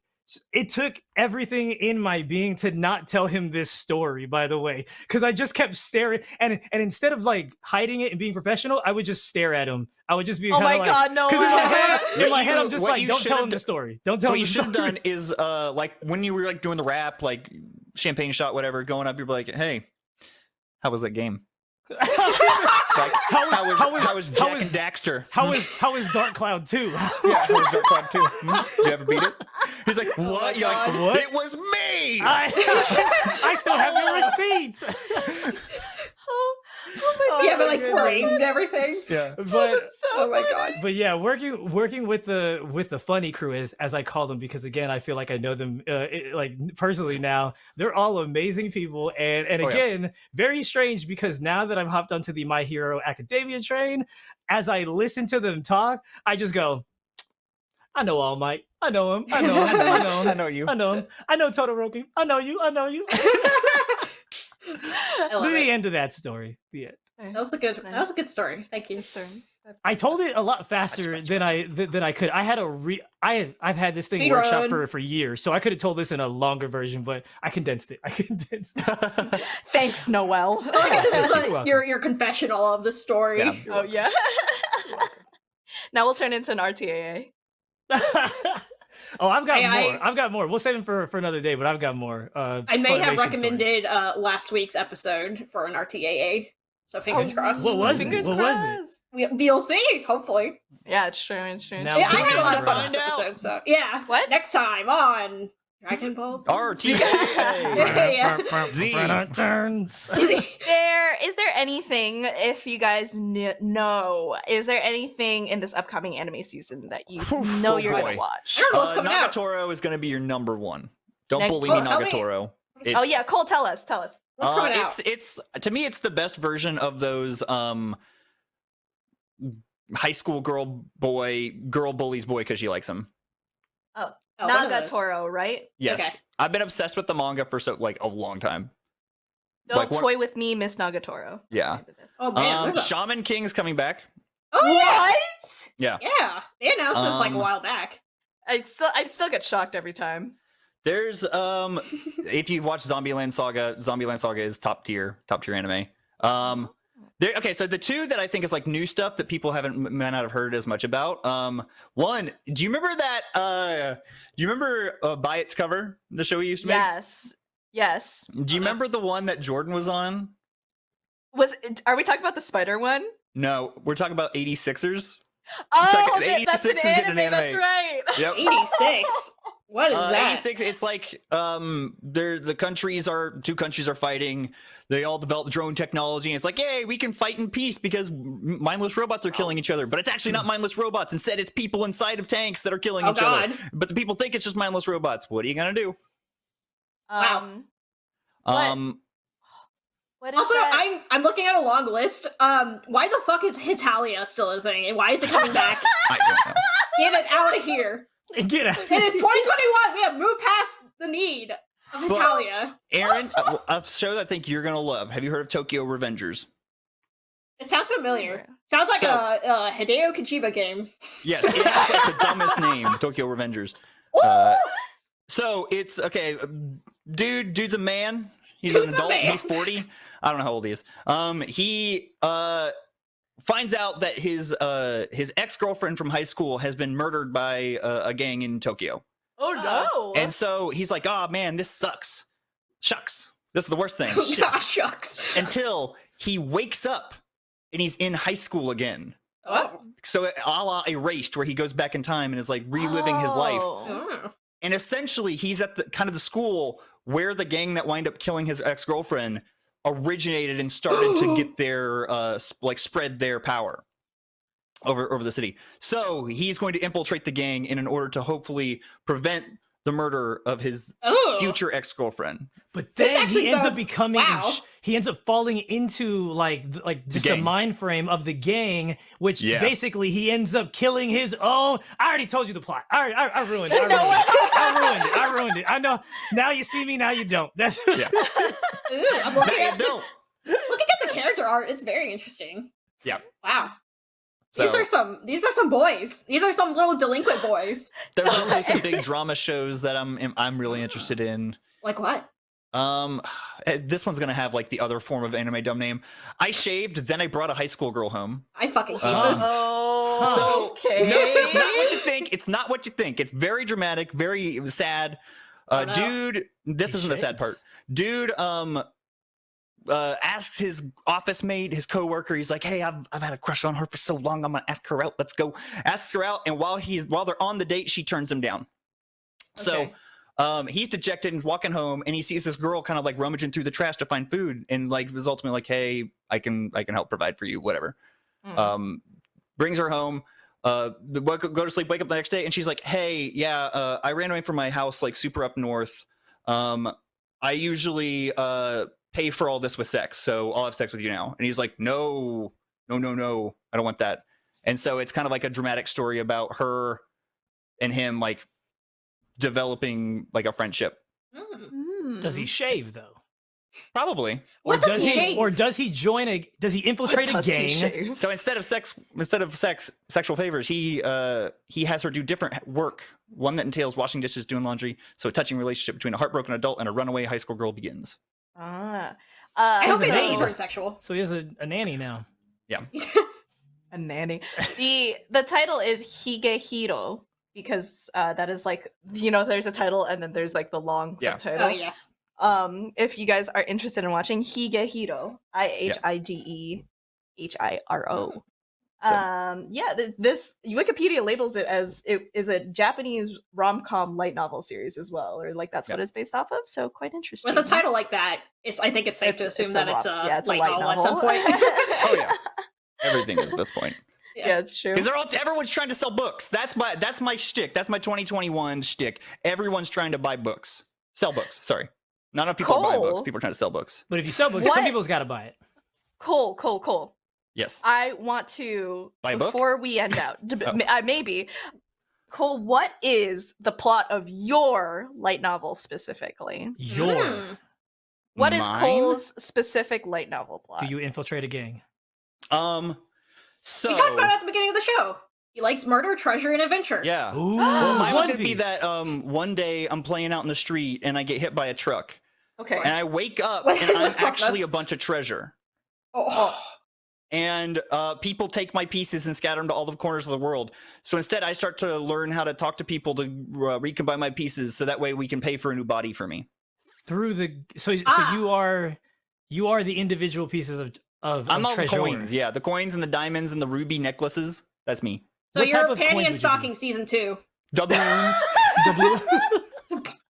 it took everything in my being to not tell him this story by the way because i just kept staring and and instead of like hiding it and being professional i would just stare at him. I would just be Oh my like, god, no because in my head, in What my you- head, I'm just what like, you don't should tell him the story. Don't So tell what you should have done is uh like when you were like doing the rap, like champagne shot, whatever, going up, you're like, hey, how was that game? Like, How was- how was how was- how was how Jak was- and Daxter? How is how is Dark Cloud 2? yeah, how was Dark Cloud too? Hmm? Did you ever beat it? He's like, what? my You're like, What? It was me. I, I still have your receipts. Oh, yeah, but like goodness. framed everything. Yeah. But so Oh my Funi. god. but yeah, working working with the with the funny crew is as I call them because again I feel like I know them uh, it- like personally now. They're all amazing people and and Oh, yeah. again very strange because now that I'm hopped onto the My Hero Academia train, as I listen to them talk, I just go, I know All Might, I know him, I know him, I know I know you. I know him, I know Todoroki, I know you, I know you. I the it. end of that story. The end. That was a good. That was a good story. Thank you. Turn. I told it a lot faster much, than much. I than I could. I had a re I I've had this thing Speed workshop run. for for years, so I could have told this in a longer version, but I condensed it. I condensed. It. Thanks, Noel. I like this is like your your confessional of the story. Yeah. oh yeah. now we'll turn into an RTAA. Oh, I've got Hey, I- more. I've got more. We'll save them for for another day, but I've got more. Uh, I may have Funimation stories. recommended uh, last week's episode for an RTAA, so fingers Oh, crossed. What was it? Fingers What was it? crossed. We, we'll see. Hopefully, Yeah, it's true. It's true. Now yeah, I had a lot of fun find this episode. So yeah, What? next time on Dragon Balls? Z. RTA. Yeah. Z. there is there anything if you guys kn- know is there anything in this upcoming anime season that you Oof, know oh you're gonna watch I don't know what's Uh, coming out. Is going to be your number one. Don't Neg- bully Oh, me, tell me. Oh yeah cole tell us tell us What's Uh, coming it's out? it's to me it's the best version of those um high school girl boy girl bullies boy because she likes him. Oh, one of those. nagatoro right Yes, Okay. I've been obsessed with the manga for so like a long time. don't Like, what- toy with me miss nagatoro Yeah. Oh man, Um, there's a- Shaman King's coming back. oh yeah, Yeah. yeah. They announced this like a Um, while back. i still i still get shocked every time There's um if you watch Zombieland Saga, Zombieland Saga is top tier, top tier anime. Um there okay, so the two that I think is like new stuff that people haven't m- might not have heard as much about. Um one, do you remember that uh do you remember uh, By Its Cover, the show we used to make? yes yes Do you remember the one that Jordan was on? was it- are we talking about the spider one No, we're talking about 86ers. oh talking- that- that's 86 an is getting anime, an that's anime. right Yep. Eighty six. What is Uh, that? 86 it's like um they're the countries are two countries are fighting they all develop drone technology and it's like yay we can fight in peace because mindless robots are killing each other but it's actually not mindless robots instead it's people inside of tanks that are killing Oh, each God. other but the people think it's just mindless robots what are you gonna do Wow. um What? um what is Also, that? I'm I'm looking at a long list. Um, why the fuck is Hetalia still a thing, and why is it coming back? I don't know. Get it out of here! Get out. It is 2021. We have moved past the need of But- Hetalia. aaron a, a show that i think you're gonna love have you heard of tokyo revengers It sounds familiar. Sounds like So- a, a Hideo Kojima game. yes it has like the dumbest name tokyo revengers uh, so it's okay dude dude's a man he's an Dude's a adult he's 40 i don't know how old he is um he uh finds out that his uh his ex-girlfriend from high school has been murdered by uh, a gang in tokyo. Oh no. And so he's like oh man this sucks. Shucks. This is the worst thing. Ah, shucks. until he wakes up and he's in high school again. Oh. so a la erased where he goes back in time and is like reliving his life. Oh. Oh. and essentially he's at the kind of the school where the gang that wind up killing his ex-girlfriend originated and started to get their uh like spread their power over over the city. So he's going to infiltrate the gang in an order to hopefully prevent the murder of his Oh. future ex-girlfriend But then he ends up becoming wow. he ends up falling into like like just a gang. mind frame of the gang, which Yeah. basically he ends up killing his own. I already told you the plot. I I, I ruined it. I ruined No it. I ruined it. I ruined it. I know. Now you see me. Now you don't. That's Yeah. Ooh, I'm looking at the, don't. looking at the character art. It's very interesting. Yeah. Wow. So These are some. These are some boys. These are some little delinquent boys. there's also some big drama shows that I'm I'm really interested in. Like what? Um, eh, this one's gonna have like the other form of anime dumb name. I shaved, then I brought a high school girl home. I fucking hate Um, this. Oh, So okay. no, it's not what you think. It's not what you think. It's very dramatic, very sad. Uh, Oh, no. Dude, this He isn't the sad part. Dude, um, uh, asks his office mate, his coworker. He's like, "Hey, I've I've had a crush on her for so long. I'm gonna ask her out. Let's go." Asks her out, and while he's while they're on the date, she turns him down. So. Um, he's dejected and walking home, and he sees this girl kind of like rummaging through the trash to find food, and like was ultimately like, "Hey, I can I can help provide for you, whatever. Mm. Um, brings her home. Uh, go to sleep, wake up the next day, and she's like, "Hey, yeah, uh, I ran away from my house like super up north. Um, I usually uh pay for all this with sex, so I'll have sex with you now." And he's like, "No, no, no, no, I don't want that." And so it's kind of like a dramatic story about her and him like developing like a friendship. Mm. Does he shave though? Probably. What or does does he he or does he join a does he infiltrate a Does he gang? So instead of sex, instead of sex, sexual favors, he uh he has her do different work. One that entails washing dishes, doing laundry. So a touching relationship between a heartbroken adult and a runaway high school girl begins. Ah. Uh, I hope He's they a don't turn sexual. So he has a, a nanny now. Yeah. a nanny. the the title is Higehiro because uh, that is like you know there's a title and then there's like the long Yeah. subtitle. oh yes. Um, if you guys are interested in watching Higehiro, I H I G E H I R O. So- Um, yeah, th- this Wikipedia labels it as it is a Japanese rom com light novel series as well, or like that's what it's based off of. So quite interesting. With a title like that, it's I think it's safe to assume it's that rom- it's a, yeah, it's a light, light novel, at some point. Oh yeah, everything is at this point yeah, it's true. because they're all everyone's trying to sell books. That's my that's my shtick. That's my 2021 shtick. Everyone's trying to buy books, sell books. Sorry, not enough people are buying books. People are trying to sell books. But if you sell books, What? some people's got to buy it. Cool, cool, Cole. Yes. I want to Buy a book? before we end out. Oh. uh, maybe Cole, what is the plot of your light novel specifically? Your Mm. What is Mine? Cole's specific light novel plot? do you infiltrate a gang? Um. So We talked about it at the beginning of the show. He likes murder, treasure, and adventure. yeah. Ooh, Well, mine was One gonna be that um one day I'm playing out in the street and I get hit by a truck okay. and I wake up and I'm actually a bunch of treasure. Oh. And uh, people take my pieces and scatter them to all the corners of the world. So instead, I start to learn how to talk to people to uh, recombine my pieces, so that way we can pay for a new body for me. through the so Ah. so you are you are the individual pieces of of, I'm of all the coins, yeah, the coins and the diamonds and the ruby necklaces. That's me. So What you're of Panty and Stocking be? season two. Doubloons.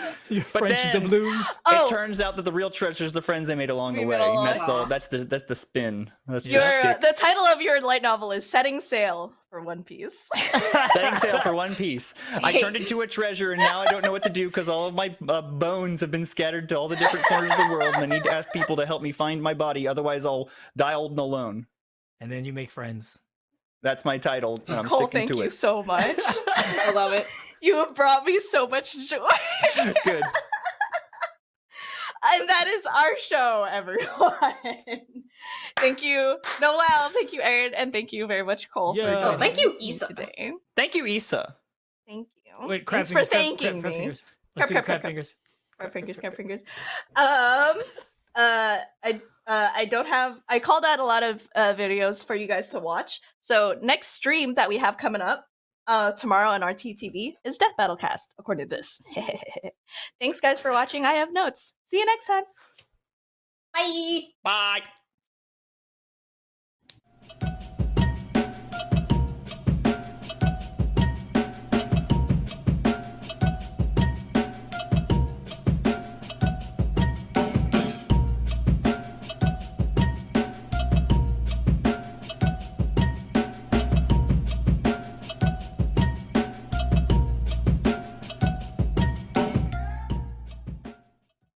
The blue. Your But French then- doubloons. oh, It turns out that the real treasure is the friends they made along the way. along That's the the that's the that's the spin. That's your the the title of your light novel is Setting Sail for One Piece. Setting sail for One Piece. I turned into a treasure, and now I don't know what to do because all of my uh, bones have been scattered to all the different corners of the world, and I need to ask people to help me find my body. Otherwise, I'll die old and alone. and then you make friends. That's my title, and I'm Cole, sticking to it. thank you so much. I love it. You have brought me so much joy. Good. and that is our show, everyone. thank you, Noel. Thank you, Aaron, and thank you very much, Cole. for Yeah. Oh, thank you, me Issa. Today. Thank you, Issa. Thank you. Wait, crab Thanks fingers, for thanking crab, crab me. fingers. Crab, Let's do crab, crab crab, fingers. Crab fingers, crab fingers. Um, uh, I uh, I don't have. I called out a lot of uh, videos for you guys to watch. So next stream that we have coming up uh tomorrow on RTTV is Death Battle Cast, according to this. Thanks guys for watching. I have notes. See you next time. Bye. Bye.